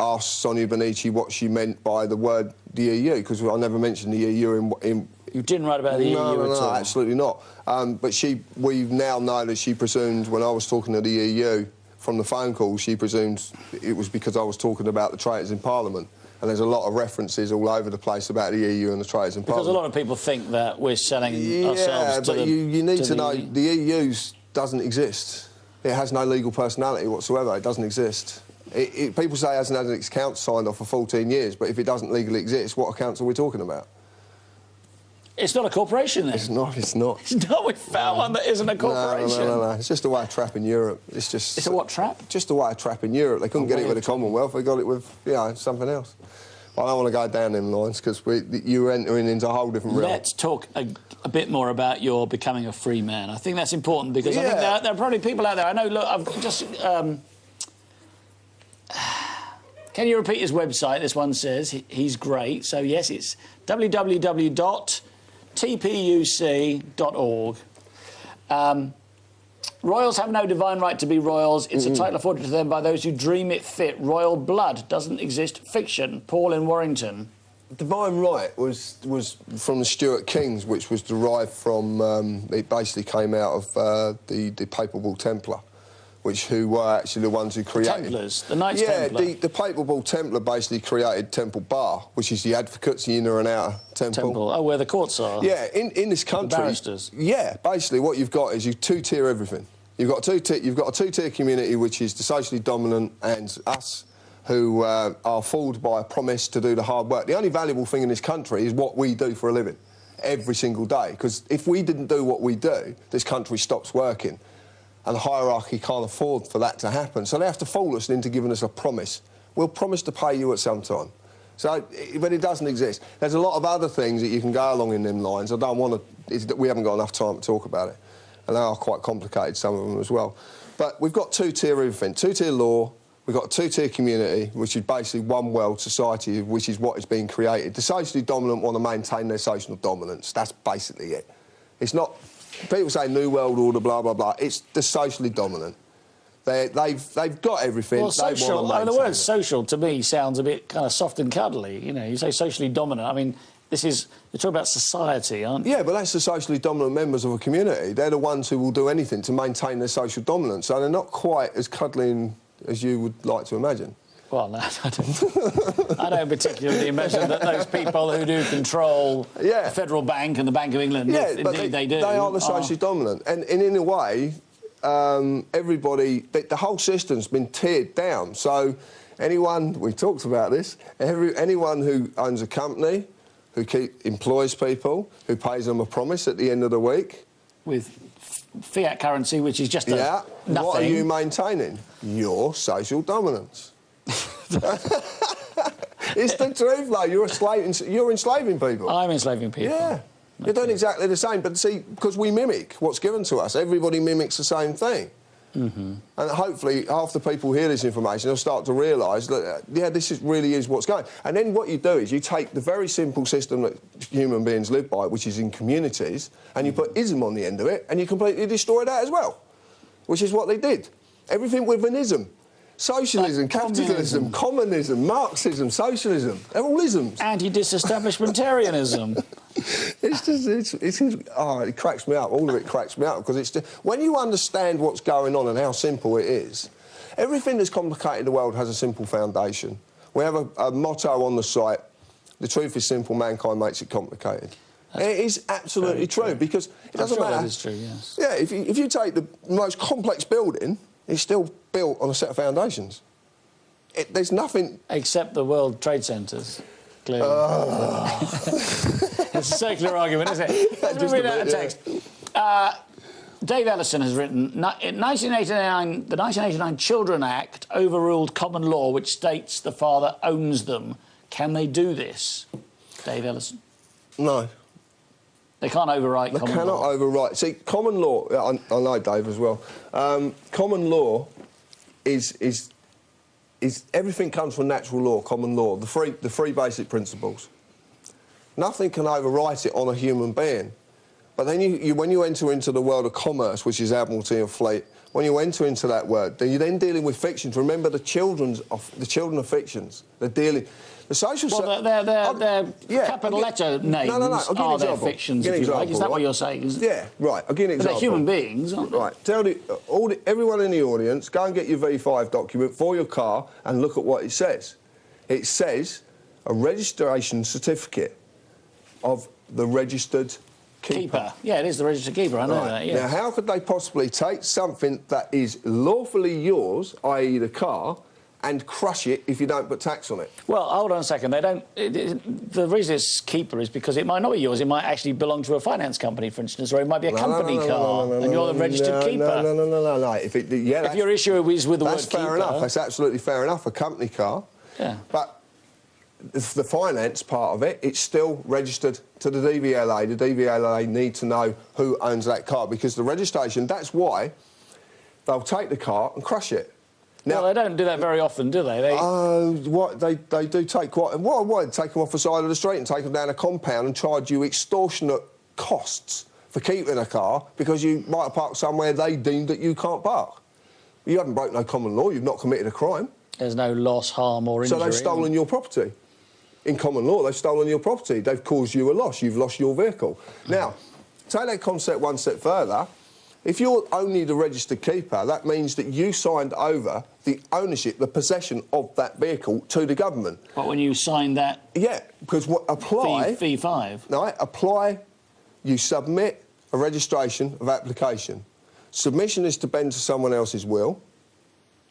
asked Sonia Bonici what she meant by the word the EU because I never mentioned the EU in. in You didn't write about the no, EU no, at no, all. absolutely not. Um, but she, we now know that she presumed when I was talking to the EU from the phone call, she presumed it was because I was talking about the traitors in Parliament. And there's a lot of references all over the place about the EU and the traitors in Parliament. Because a lot of people think that we're selling Yeah, ourselves to but the you, you need to, the- know the EU doesn't exist. It has no legal personality whatsoever. It doesn't exist. It, it, people say it hasn't had its accounts signed off for 14 years, but if it doesn't legally exist, what accounts are we talking about? It's not a corporation then. It's not. It's not. No, we found one that isn't a No, no, corporation. no, no, no. It's just a way trap in Europe. It's just. It's a what trap? Just a way trap in Europe. They couldn't A get it with the Commonwealth. They got it with, you know, something else. I don't want to go down them lines because you're entering into a whole different realm. Let's talk a, a bit more about your becoming a free man. I think that's important because I think there, there are probably people out there. I know. Look, I've just. Um, can you repeat his website? This one says he- he's great. So yes, it's www.tpuc.org. Um, Royals have no divine right to be royals. It's a title afforded to them by those who dream it fit. Royal blood doesn't exist. Fiction. Paul in Warrington. Divine right was was from the Stuart Kings, which was derived from. Um, it basically came out of uh, the the Papal Bull Templar, which who were actually the ones who created. Templars, the Knights yeah, Templar. the the Papal Bull Templar basically created Temple Bar, which is the advocates, the inner and outer temple. Temple. Oh, where the courts are. Yeah, in, in this country, barristers. Yeah, basically what you've got is you two tier everything. You've got two you've got a two tier community which is the socially dominant and us who uh, are fooled by a promise to do the hard work. The only valuable thing in this country is what we do for a living every single day. Because if we didn't do what we do, this country stops working. And the hierarchy can't afford for that to happen. So they have to fool us into giving us a promise. We'll promise to pay you at some time. So, but it doesn't exist. There's a lot of other things that you can go along in them lines. I don't want to. We haven't got enough time to talk about it, and they are quite complicated. Some of them as well. But we've got two-tier everything. Two-tier law. We've got two-tier community, which is basically one world society, which is what is being created. The socially dominant want to maintain their social dominance. That's basically it. It's not. People say new world order, blah blah blah. It's the socially dominant. They, they've they've got everything. Well, social. I mean, the word social to me sounds a bit kind of soft and cuddly. You know, you say socially dominant. I mean, this is you're talking about society, aren't you? Yeah, but that's the socially dominant members of a community. They're the ones who will do anything to maintain their social dominance. So they're not quite as cuddling as you would like to imagine. Well, no, I don't. I don't particularly imagine that those people who do control Yeah. the federal bank and the Bank of England, Yeah, if indeed they, they, do, They are the socially dominant, and, and in a way, um, everybody, the, the whole system's been teared down. So anyone, we talked about this, every, anyone who owns a company, who keep, employs people, who pays them a promise at the end of the week, with fiat currency, which is just a yeah, nothing. what are you maintaining? Your social dominance. it's the truth, though. You're enslaving, you're enslaving people. I'm enslaving people. Yeah. You're doing exactly the same, but see, because we mimic what's given to us, everybody mimics the same thing. Mm-hmm. And hopefully, half the people hear this information, they'll start to realise that, uh, yeah, this is, really is what's going. And then what you do is you take the very simple system that human beings live by, which is in communities, and you put ism on the end of it, and you completely destroy that as well, which is what they did. Everything with an ism. Socialism, Like capitalism, communism, Marxism, socialism, they're all isms. Anti-disestablishmentarianism. It's just, it's, it's, oh, it cracks me up. All of it cracks me up because it's just, when you understand what's going on and how simple it is, everything that's complicated in the world has a simple foundation. We have a, a motto on the site: "The truth is simple, mankind makes it complicated." And it is absolutely true, true. because it I'm doesn't sure matter. that is true, yes. Yeah, if you, if you take the most complex building, it's still built on a set of foundations. It, there's nothing Except the World Trade Centres, clearly. Ah. it's a circular argument, isn't it? Let's Just read out a bit, yeah. text. Uh, Dave Ellison has written, in 1989, the 1989 Children Act overruled common law which states the father owns them. Can they do this? Dave Ellison. No. They can't overwrite They cannot law. overwrite. See, common law. I, I know Dave as well. Um, common law is is is everything comes from natural law. Common law, the three the three basic principles. Nothing can overwrite it on a human being. But then you, you when you enter into the world of commerce, which is admiralty and fleet, when you enter into that world, then you're then dealing with fictions. Remember the children's of the children of fictions. They're dealing. The social. Well, they're, they're, they're yeah, capital letter names No, no, no. I'll give are their example. fictions, Give you if an you like. Is that example, what you're saying? Is? Yeah, right. I'll give you an But they're human beings, aren't they? Right. Tell the, all the, everyone in the audience, go and get your V5 document for your car and look at what it says. It says a registration certificate of the registered keeper. Keeper. Yeah, it is the registered keeper, I know Right. that, yeah. Now, how could they possibly take something that is lawfully yours, i.e. the car, and crush it if you don't put tax on it? Well, hold on a second. They don't. It, it, the reason it's keeper is because it might not be yours. It might actually belong to a finance company, for instance, or it might be a No, company no, no, car, and you're the registered keeper. No, no, no, no, no. If, it, yeah, If your issue is with the That's word fair keeper, enough. That's absolutely fair enough. A company car. Yeah. But the finance part of it, it's still registered to the DVLA. The DVLA need to know who owns that car because the registration. That's why they'll take the car and crush it. Well, they don't do that very often, do they? They Oh, what they they do take quite. What what take them off the side of the street and take them down a compound and charge you extortionate costs for keeping a car because you might have parked somewhere they deemed that you can't park. You haven't broken no common law. You've not committed a crime. there's no loss, harm, or injury. So they've stolen your property. In common law, they've stolen your property. They've caused you a loss. You've lost your vehicle. Now, take that concept one step further. If you're only the registered keeper, that means that you signed over the ownership, the possession of that vehicle to the government. But when you sign that Yeah, because what apply? fee, fee five, No, apply. You submit a registration of application. Submission is to bend to someone else's will.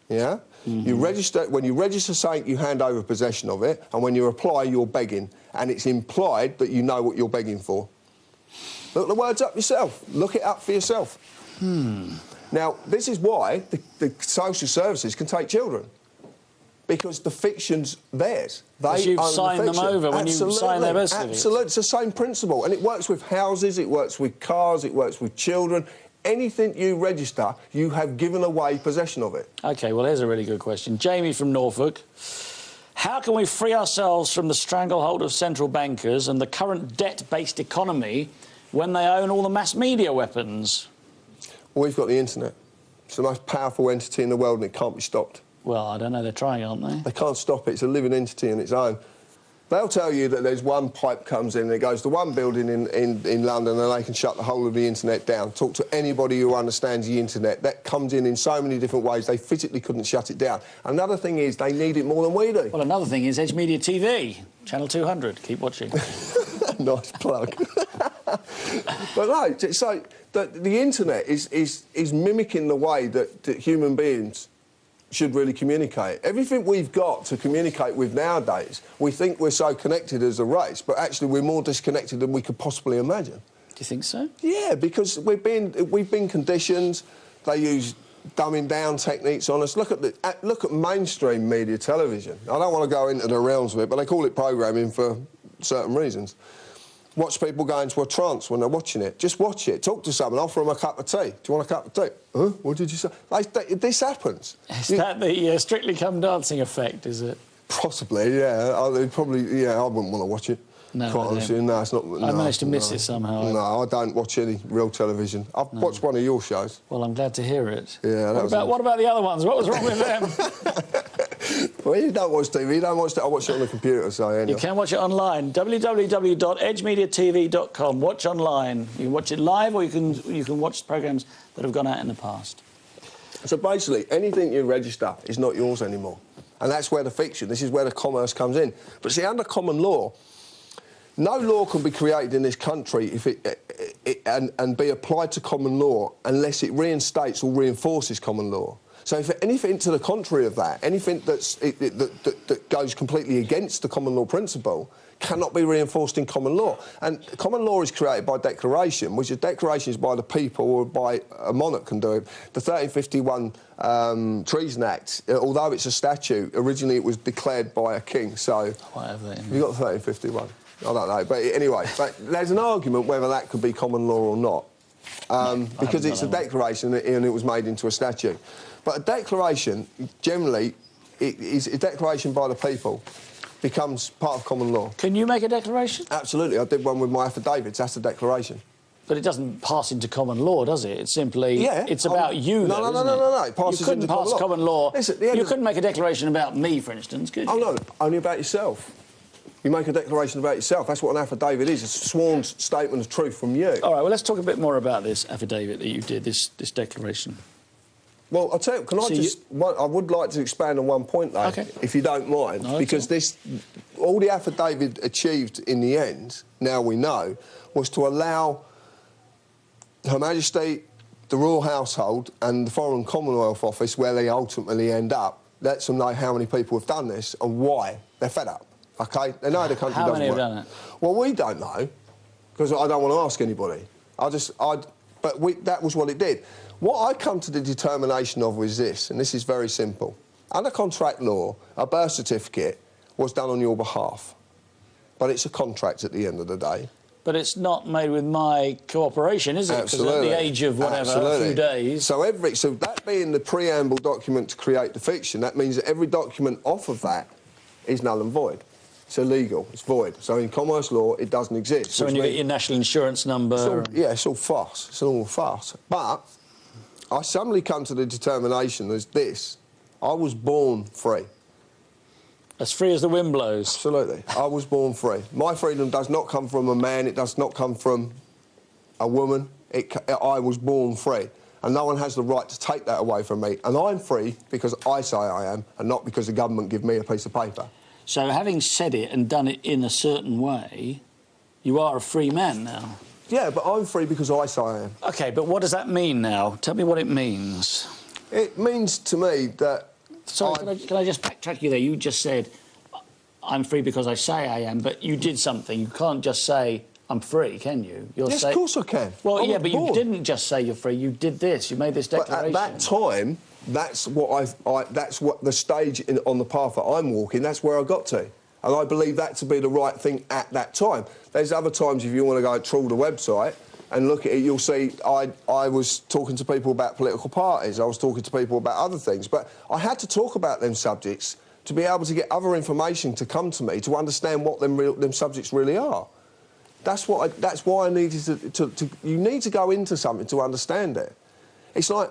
Yeah. You mm-hmm. register when you register something, you hand over possession of it, and when you apply, you're begging, and it's implied that you know what you're begging for. Look the words up yourself. Look it up for yourself. Now, this is why the, the social services can take children. Because the fiction's theirs. They you've the signed them over when you sign their birth. Absolutely. It's the same principle. And it works with houses, it works with cars, it works with children. Anything you register, you have given away possession of it. Okay, well, here's a really good question. Jamie from Norfolk. How can we free ourselves from the stranglehold of central bankers and the current debt based economy when they own all the mass media weapons? We've got the internet. It's the most powerful entity in the world and it can't be stopped. Well, I don't know, they're trying, aren't they? They can't stop it. It's a living entity in its own. They'll tell you that there's one pipe comes in and it goes to one building in, in, in London and they can shut the whole of the internet down. Talk to anybody who understands the internet. That comes in in so many different ways. They physically couldn't shut it down. Another thing is they need it more than we do. Well, another thing is Edge Media TV, Channel 200. Keep watching. nice plug. but no, t- so the, the internet is, is, is mimicking the way that, that human beings should really communicate. Everything we've got to communicate with nowadays, we think we're so connected as a race, but actually we're more disconnected than we could possibly imagine. Do you think so? Yeah, because we've been we've been conditioned. They use dumbing down techniques on us. Look at the at, look at mainstream media television. I don't want to go into the realms of it, but they call it programming for certain reasons. Watch people go into a trance when they're watching it. Just watch it. Talk to someone. Offer them a cup of tea. Do you want a cup of tea? Huh? What did you say? Like, th- this happens. Is You- that the uh, Strictly Come Dancing effect, is it? Possibly, yeah. I, probably, yeah. I wouldn't want to watch it. No, quite honestly, no, it's not. I no, managed to miss no. it somehow. No, I don't watch any real television. I've watched one of your shows. Well, I'm glad to hear it. Yeah, what about, what about the other ones? What was wrong with them? Well, you don't watch TV. You don't watch. it. I watch it on the computer. So anyway. You can watch it online. www.edgemediatv.com. Watch online. You can watch it live, or you can you can watch programs that have gone out in the past. So basically, anything you register is not yours anymore, and that's where the fiction. This is where the commerce comes in. But see, under common law, no law can be created in this country if it, it, it and, and be applied to common law unless it reinstates or reinforces common law. So if anything to the contrary of that, anything that's, it, it, that, that, that goes completely against the common law principle, cannot be reinforced in common law. And common law is created by declaration, which is declarations by the people or by a monarch can do it. The 1351 um, Treason Act, uh, although it's a statute, originally it was declared by a king. So Whatever. you got 1351. I don't know, but anyway, but there's an argument whether that could be common law or not, um, because it's a got that one. declaration and it was made into a statute. But a declaration, generally, it is a declaration by the people, becomes part of common law. Can you make a declaration? Absolutely, I did one with my affidavits. That's a declaration. But it doesn't pass into common law, does it? It's simply Yeah, it's about you. no, though, no, no, no, it? no, no, it passes you couldn't into pass common law. common law. Listen, at the end you couldn't make a declaration about me, for instance, could oh, you? Oh no, only about yourself. You make a declaration about yourself. That's what an affidavit is. A sworn statement of truth from you. All right. Well, let's talk a bit more about this affidavit that you did. This this declaration. Well, I'll tell you, can I So you- just, one, I would like to expand on one point though, Okay. if you don't mind, No, because this, all the affidavit achieved in the end, now we know, was to allow Her Majesty, the Royal Household and the Foreign Commonwealth Office, where they ultimately end up, lets them know how many people have done this and why. They're fed up, OK? They know the country How doesn't many have work. done it? Well, we don't know, because I don't want to ask anybody. I just, I, but we, that was what it did. What I come to the determination of was this, and this is very simple. Under contract law, a birth certificate was done on your behalf, but it's a contract at the end of the day. But it's not made with my cooperation, is it? Absolutely. at the age of whatever, Absolutely. a few days. So every so that being the preamble document to create the fiction, that means that every document off of that is null and void. It's illegal. It's void. So in commerce law, it doesn't exist. so when you get your national insurance number. It's all, yeah, it's all farce. It's all farce. But I suddenly come to the determination as this: I was born free. as free as the wind blows. Absolutely, I was born free. My freedom does not come from a man. It does not come from a woman. It, I was born free, and no one has the right to take that away from me. And I'm free because I say I am, and not because the government give me a piece of paper. So having said it and done it in a certain way, you are a free man now. Yeah, but I'm free because I say I am. Okay, but what does that mean now? Tell me what it means. It means to me that Sorry, can I, can I just backtrack you there? You just said, I'm free because I say I am, but you did something. You can't just say, I'm free, can you? You're yes, say- of course I can. Well, I yeah, but you didn't just say you're free. You did this. You made this But declaration. at that time, that's what I've, I, that's what the stage in, on the path that I'm walking. That's where I got to, and I believe that to be the right thing at that time. There's other times if you want to go trawl the website and look at it, you'll see I, I was talking to people about political parties. I was talking to people about other things, but I had to talk about them subjects to be able to get other information to come to me to understand what them, real, them subjects really are. That's what. I, that's why I needed to, to, to. You need to go into something to understand it. It's like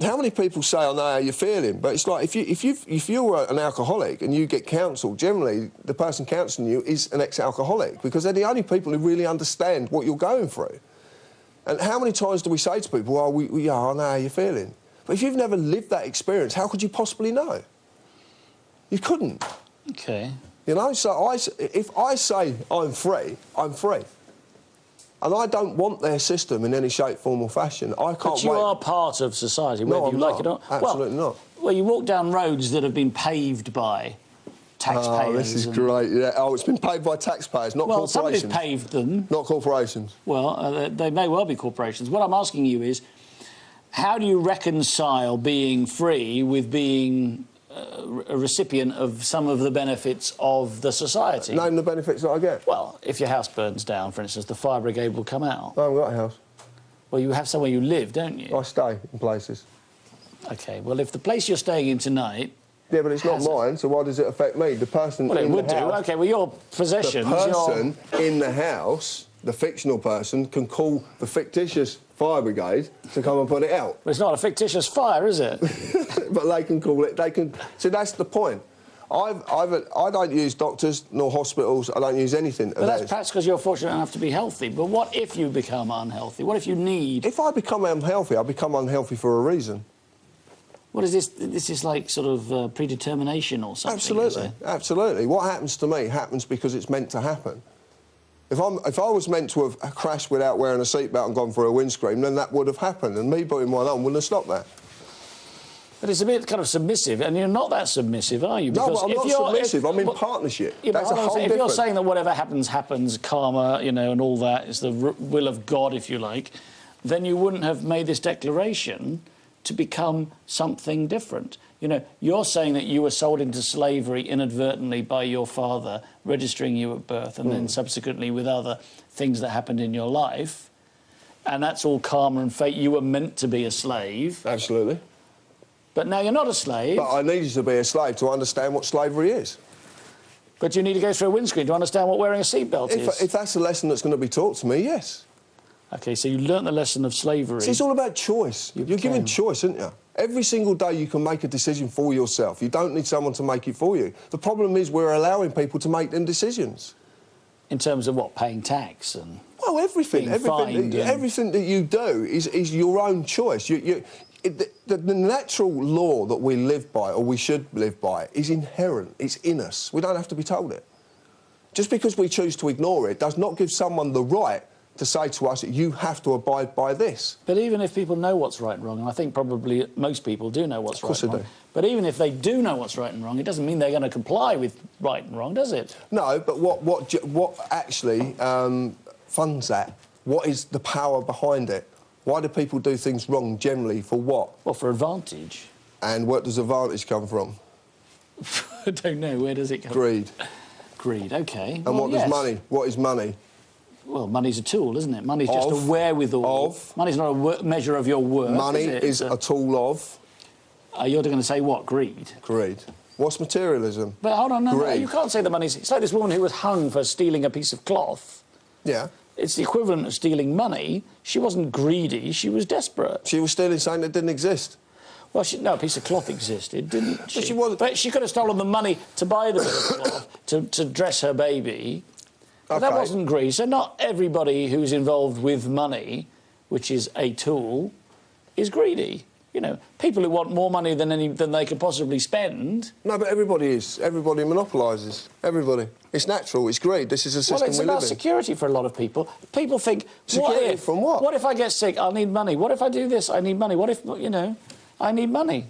how many people say, "I know how you're feeling," but it's like if you if you if you're an alcoholic and you get counselled, generally the person counselling you is an ex-alcoholic because they're the only people who really understand what you're going through. And how many times do we say to people, "Oh, we, we yeah, I know how you're feeling," but if you've never lived that experience, how could you possibly know? You couldn't. Okay. You know, so I, if I say I'm free, I'm free. And I don't want their system in any shape, form or fashion. I can't But you wait. are part of society, No, whether you I'm like it or not. not. Absolutely well, not. Well, you walk down roads that have been paved by taxpayers. Oh, this is and- great. Yeah. Oh, it's been paid by taxpayers, not Well, somebody's corporations. paved them. Not corporations. Well, uh, they- may well be corporations. What I'm asking you is, how do you reconcile being free with being a recipient of some of the benefits of the society? Name the benefits that I get. Well, if your house burns down, for instance, the fire brigade will come out. I haven't got a house. Well, you have somewhere you live, don't you? I stay in places. Okay. Well, if the place you're staying in tonight, Yeah, but it's not mine, so why does it affect me? The person well, it would do. Okay. Well, your the possessions. your- person in the house, the fictional person, can call the fictitious fire brigade to come and put it out. Well, it's not a fictitious fire, is it? but they can call it. They can. So that's the point. I've, I've, I don't use doctors nor hospitals. I don't use anything. But that's perhaps because you're fortunate enough to be healthy. But what if you become unhealthy? What if you need? If I become unhealthy, I become unhealthy for a reason. What is this? This is like sort of uh, predetermination or something. Absolutely, absolutely. What happens to me happens because it's meant to happen. If, I'm, if I was meant to have crashed without wearing a seatbelt and gone for a windscreen, then that would have happened, and me putting one on wouldn't have stopped that. But it's a bit kind of submissive, and you're not that submissive, are you? No, Because but I'm if not you're- submissive. if- I'm in partnership. Yeah, That's a whole second. If you're saying that whatever happens, happens, karma, you know, and all that is the r- will of God, if you like, then you wouldn't have made this declaration to become something different. You know, you're saying that you were sold into slavery inadvertently by your father, registering you at birth, and Hmm. then subsequently with other things that happened in your life. And that's all karma and fate. You were meant to be a slave, Absolutely. but now you're not a slave. But I needed to be a slave to understand what slavery is. But you need to go through a windscreen to understand what wearing a seatbelt is. If, if that's a lesson that's going to be taught to me, yes. Okay, so you learnt the lesson of slavery. See, it's all about choice. You You are given choice, aren't you? Every single day you can make a decision for yourself. You don't need someone to make it for you. The problem is we're allowing people to make them decisions. in terms of what paying tax and Well, everything, everything, that, and- everything that you do is, is your own choice. You, you, it, the, the natural law that we live by, or we should live by, is inherent. It's in us. We don't have to be told it. Just because we choose to ignore it does not give someone the right to say to us, that you have to abide by this. But even if people know what's right and wrong, and I think probably most people do know what's Of course right and they wrong. do. But even if they do know what's right and wrong, it doesn't mean they're going to comply with right and wrong, does it? No, but what, what, what actually um, funds that? What is the power behind it? Why do people do things wrong generally? For what? Well, for advantage. And where does advantage come from? I don't know. Where does it come Greed. Greed, okay. And Well, what yes. does money? What is money? Well, money's a tool, isn't it? Money's just Of- a wherewithal. of- Money's not a measure of your worth. money is, it? is It's a tool of Uh, you're going to say what? Greed. greed. What's materialism? But hold on, no, no, you can't say the money's. It's like this woman who was hung for stealing a piece of cloth. Yeah. It's the equivalent of stealing money. She wasn't greedy, she was desperate. She was stealing something that didn't exist. Well, she, no, a piece of cloth existed, didn't she? she wasn't- But she could have stolen the money to buy the bit of cloth to, to dress her baby. But that wasn't greed. So not everybody who's involved with money, which is a tool, is greedy. You know, people who want more money than any than they could possibly spend. No, but everybody is. Everybody monopolises. Everybody. It's natural. It's greed. This is a Well, system it's we about live in. security for a lot of people. People think, what Security if? from what? What if I get sick? I'll need money. What if I do this? I need money. What if you know? I need money.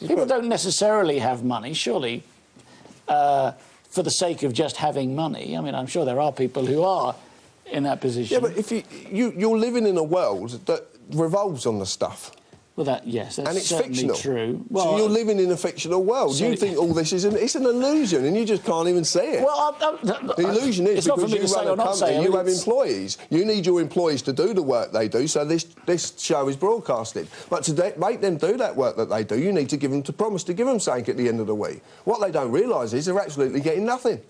People don't necessarily have money, surely, uh, for the sake of just having money. I mean, I'm sure there are people who are in that position. Yeah, but if you, you you're living in a world that revolves on the stuff. Well, that yes, that's and it's certainly fictional. true. so you're uh, living in a fictional world. So- you think all this is an, it's an illusion, and you just can't even see it. well, I, I, the illusion is it's not for because you run a company, you mean, have employees. You need your employees to do the work they do, so this, this show is broadcasted. But to make them do that work that they do, you need to give them to promise to give them something at the end of the week. What they don't realise is they're absolutely getting nothing.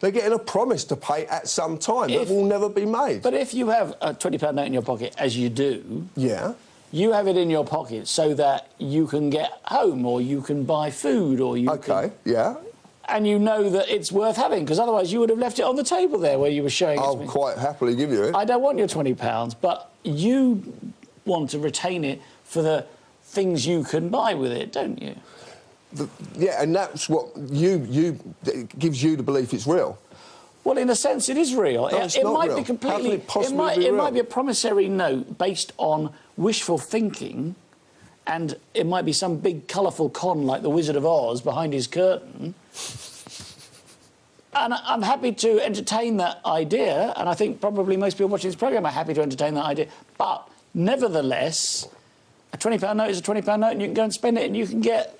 They're getting a promise to pay at some time If- that will never be made. But if you have a twenty pound note in your pocket, as you do, yeah. You have it in your pocket so that you can get home or you can buy food or you Okay. can, Yeah. and you know that it's worth having because otherwise you would have left it on the table there where you were showing it I'll quite happily give you it. I don't want your 20 pounds but you want to retain it for the things you can buy with it don't you The- yeah, and that's what you you gives you the belief it's real. Well in a sense it is real No, it, it's it might real. be completely it might, be it might be a promissory note based on wishful thinking and it might be some big colourful con like the Wizard of Oz behind his curtain. And I'm happy to entertain that idea, and I think probably most people watching this programme are happy to entertain that idea. But nevertheless, a £20 note is a £20 note, and you can go and spend it, and you can get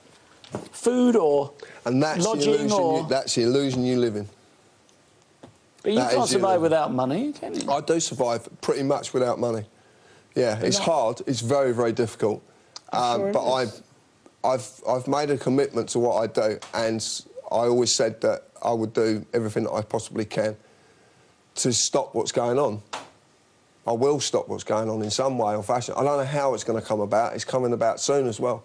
food or And that's the lodging illusion. or. You, that's the illusion you live in. But you that can't survive without money, can you? I do survive pretty much without money. Yeah, it's that- hard. It's very, very difficult. Um, sure but. I've, I've, I've made a commitment to what I do, and I always said that I would do everything that I possibly can to stop what's going on. I will stop what's going on in some way or fashion. I don't know how it's going to come about. It's coming about soon as well.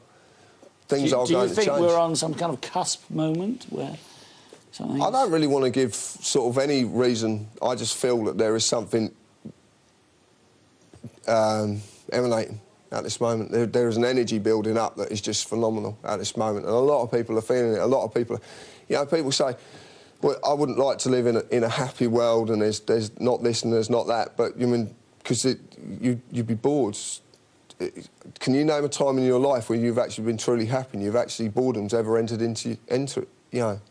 Things do, are do going you think we're on some kind of cusp moment where something? I don't really want to give sort of any reason. I just feel that there is something um, emanating at this moment. There, there is an energy building up that is just phenomenal at this moment, and a lot of people are feeling it. A lot of people, are, you know, people say, "Well, I wouldn't like to live in a, in a happy world, and there's there's not this and there's not that." But you mean because you you'd be bored can you name a time in your life where you've actually been truly happy and you've actually boredom's ever entered into, into you know,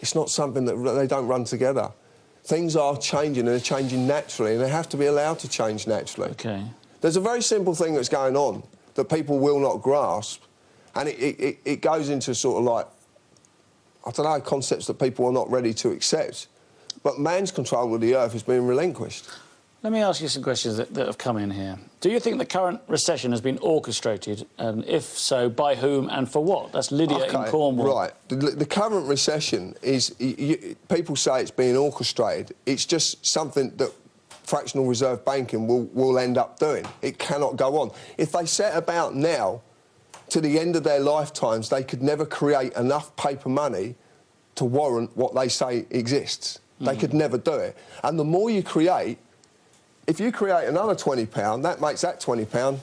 it's not something that they don't run together. Things are changing and they're changing naturally and they have to be allowed to change naturally. Okay. There's a very simple thing that's going on that people will not grasp and it, it, it goes into sort of like, I don't know, concepts that people are not ready to accept. But man's control of the earth is being relinquished. Let me ask you some questions that, that, have come in here. Do you think the current recession has been orchestrated, and if so, by whom and for what? That's Lydia okay, in Cornwall. Right. The, the current recession is, you, people say it's being orchestrated. It's just something that fractional reserve banking will, will end up doing. It cannot go on. If they set about now, to the end of their lifetimes, they could never create enough paper money to warrant what they say exists. Mm. They could never do it. And the more you create, if you create another £20, that makes that £20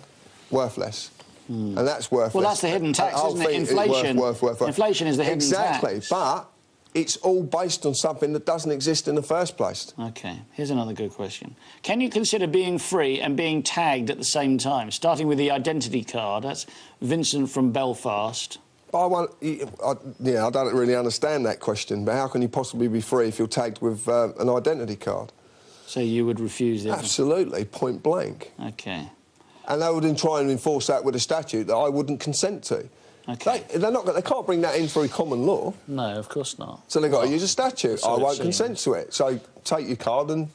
worthless. Mm. And that's worthless. Well, that's the hidden tax, isn't it? Inflation. Is Worth, worth, worth, Inflation is the hidden exactly, tax. Exactly, but it's all based on something that doesn't exist in the first place. OK, here's another good question. Can you consider being free and being tagged at the same time, starting with the identity card? That's Vincent from Belfast. I, want, I, yeah, I don't really understand that question, but how can you possibly be free if you're tagged with uh, an identity card? So you would refuse it? Absolutely, point blank. OK. And they would then try and enforce that with a statute that I wouldn't consent to. Okay. They, they're not, they can't bring that in through common law. No, of course not. So they've got well, to use a statute. I won't consent to it. So take your card and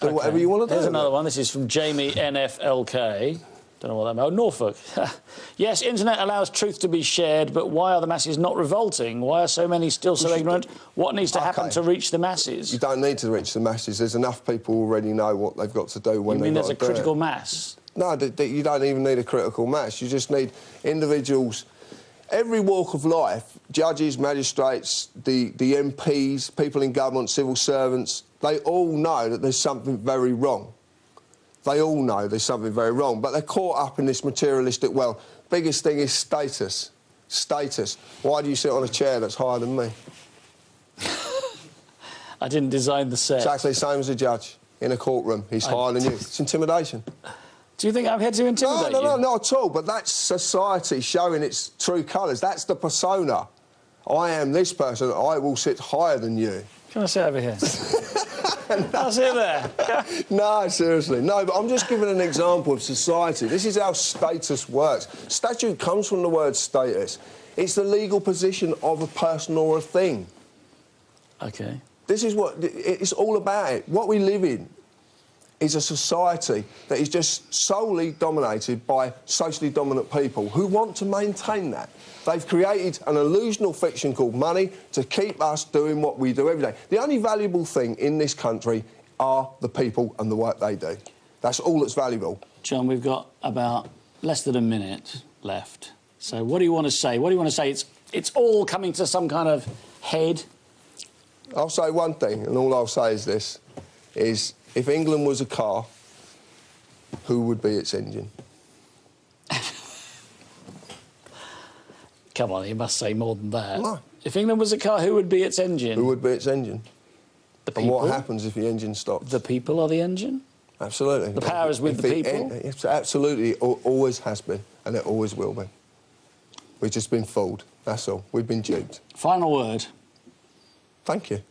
do okay. whatever you want to do. Here's another one. This is from Jamie NFLK. Don't know what that means. Oh, Norfolk. yes, internet allows truth to be shared, but why are the masses not revolting? Why are so many still so ignorant? What needs to okay. happen to reach the masses? You don't need to reach the masses. There's enough people already know what they've got to do when you they mean there's a critical mass? No, you don't even need a critical mass. You just need individuals. Every walk of life, judges, magistrates, the, the MPs, people in government, civil servants, they all know that there's something very wrong. They all know there's something very wrong, but they're caught up in this materialistic, well, biggest thing is status. Status. Why do you sit on a chair that's higher than me? I didn't design the set. Exactly the same as a judge in a courtroom. He's I... higher than you. It's intimidation. Do you think I'm here to intimidate no, no, you? No, not at all. But that's society showing its true colours. That's the persona. I am this person. I will sit higher than you. Can I sit over here? I'll sit there. no, seriously. No, but I'm just giving an example of society. This is how status works. Statute comes from the word status. It's the legal position of a person or a thing. OK. This is what... It's all about it. What we live in is a society that is just solely dominated by socially dominant people who want to maintain that. They've created an illusional fiction called money to keep us doing what we do every day. The only valuable thing in this country are the people and the work they do. That's all that's valuable. John, we've got about less than a minute left. So what do you want to say? What do you want to say? It's, it's all coming to some kind of head? I'll say one thing, and all I'll say is this, is if England was a car, who would be its engine? Come on, you must say more than that. No. If England was a car, who would be its engine? Who would be its engine? The people. And what happens if the engine stops? The people are the engine? Absolutely. The power is with if the people? It, absolutely, it always has been, and it always will be. We've just been fooled, that's all. We've been duped. Final word. Thank you.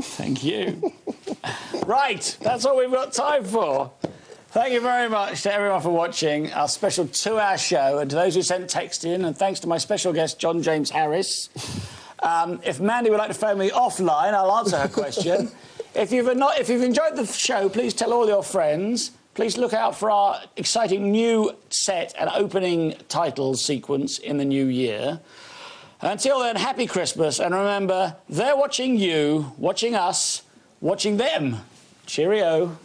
Thank you. right, that's all we've got time for. Thank you very much to everyone for watching our special two-hour show, and to those who sent text in, and thanks to my special guest, John James Harris. Um, if Mandy would like to phone me offline, I'll answer her question. if, you've not, if you've enjoyed the show, please tell all your friends. Please look out for our exciting new set and opening title sequence in the new year. Until then, happy Christmas, and remember, they're watching you, watching us, watching them. Cheerio.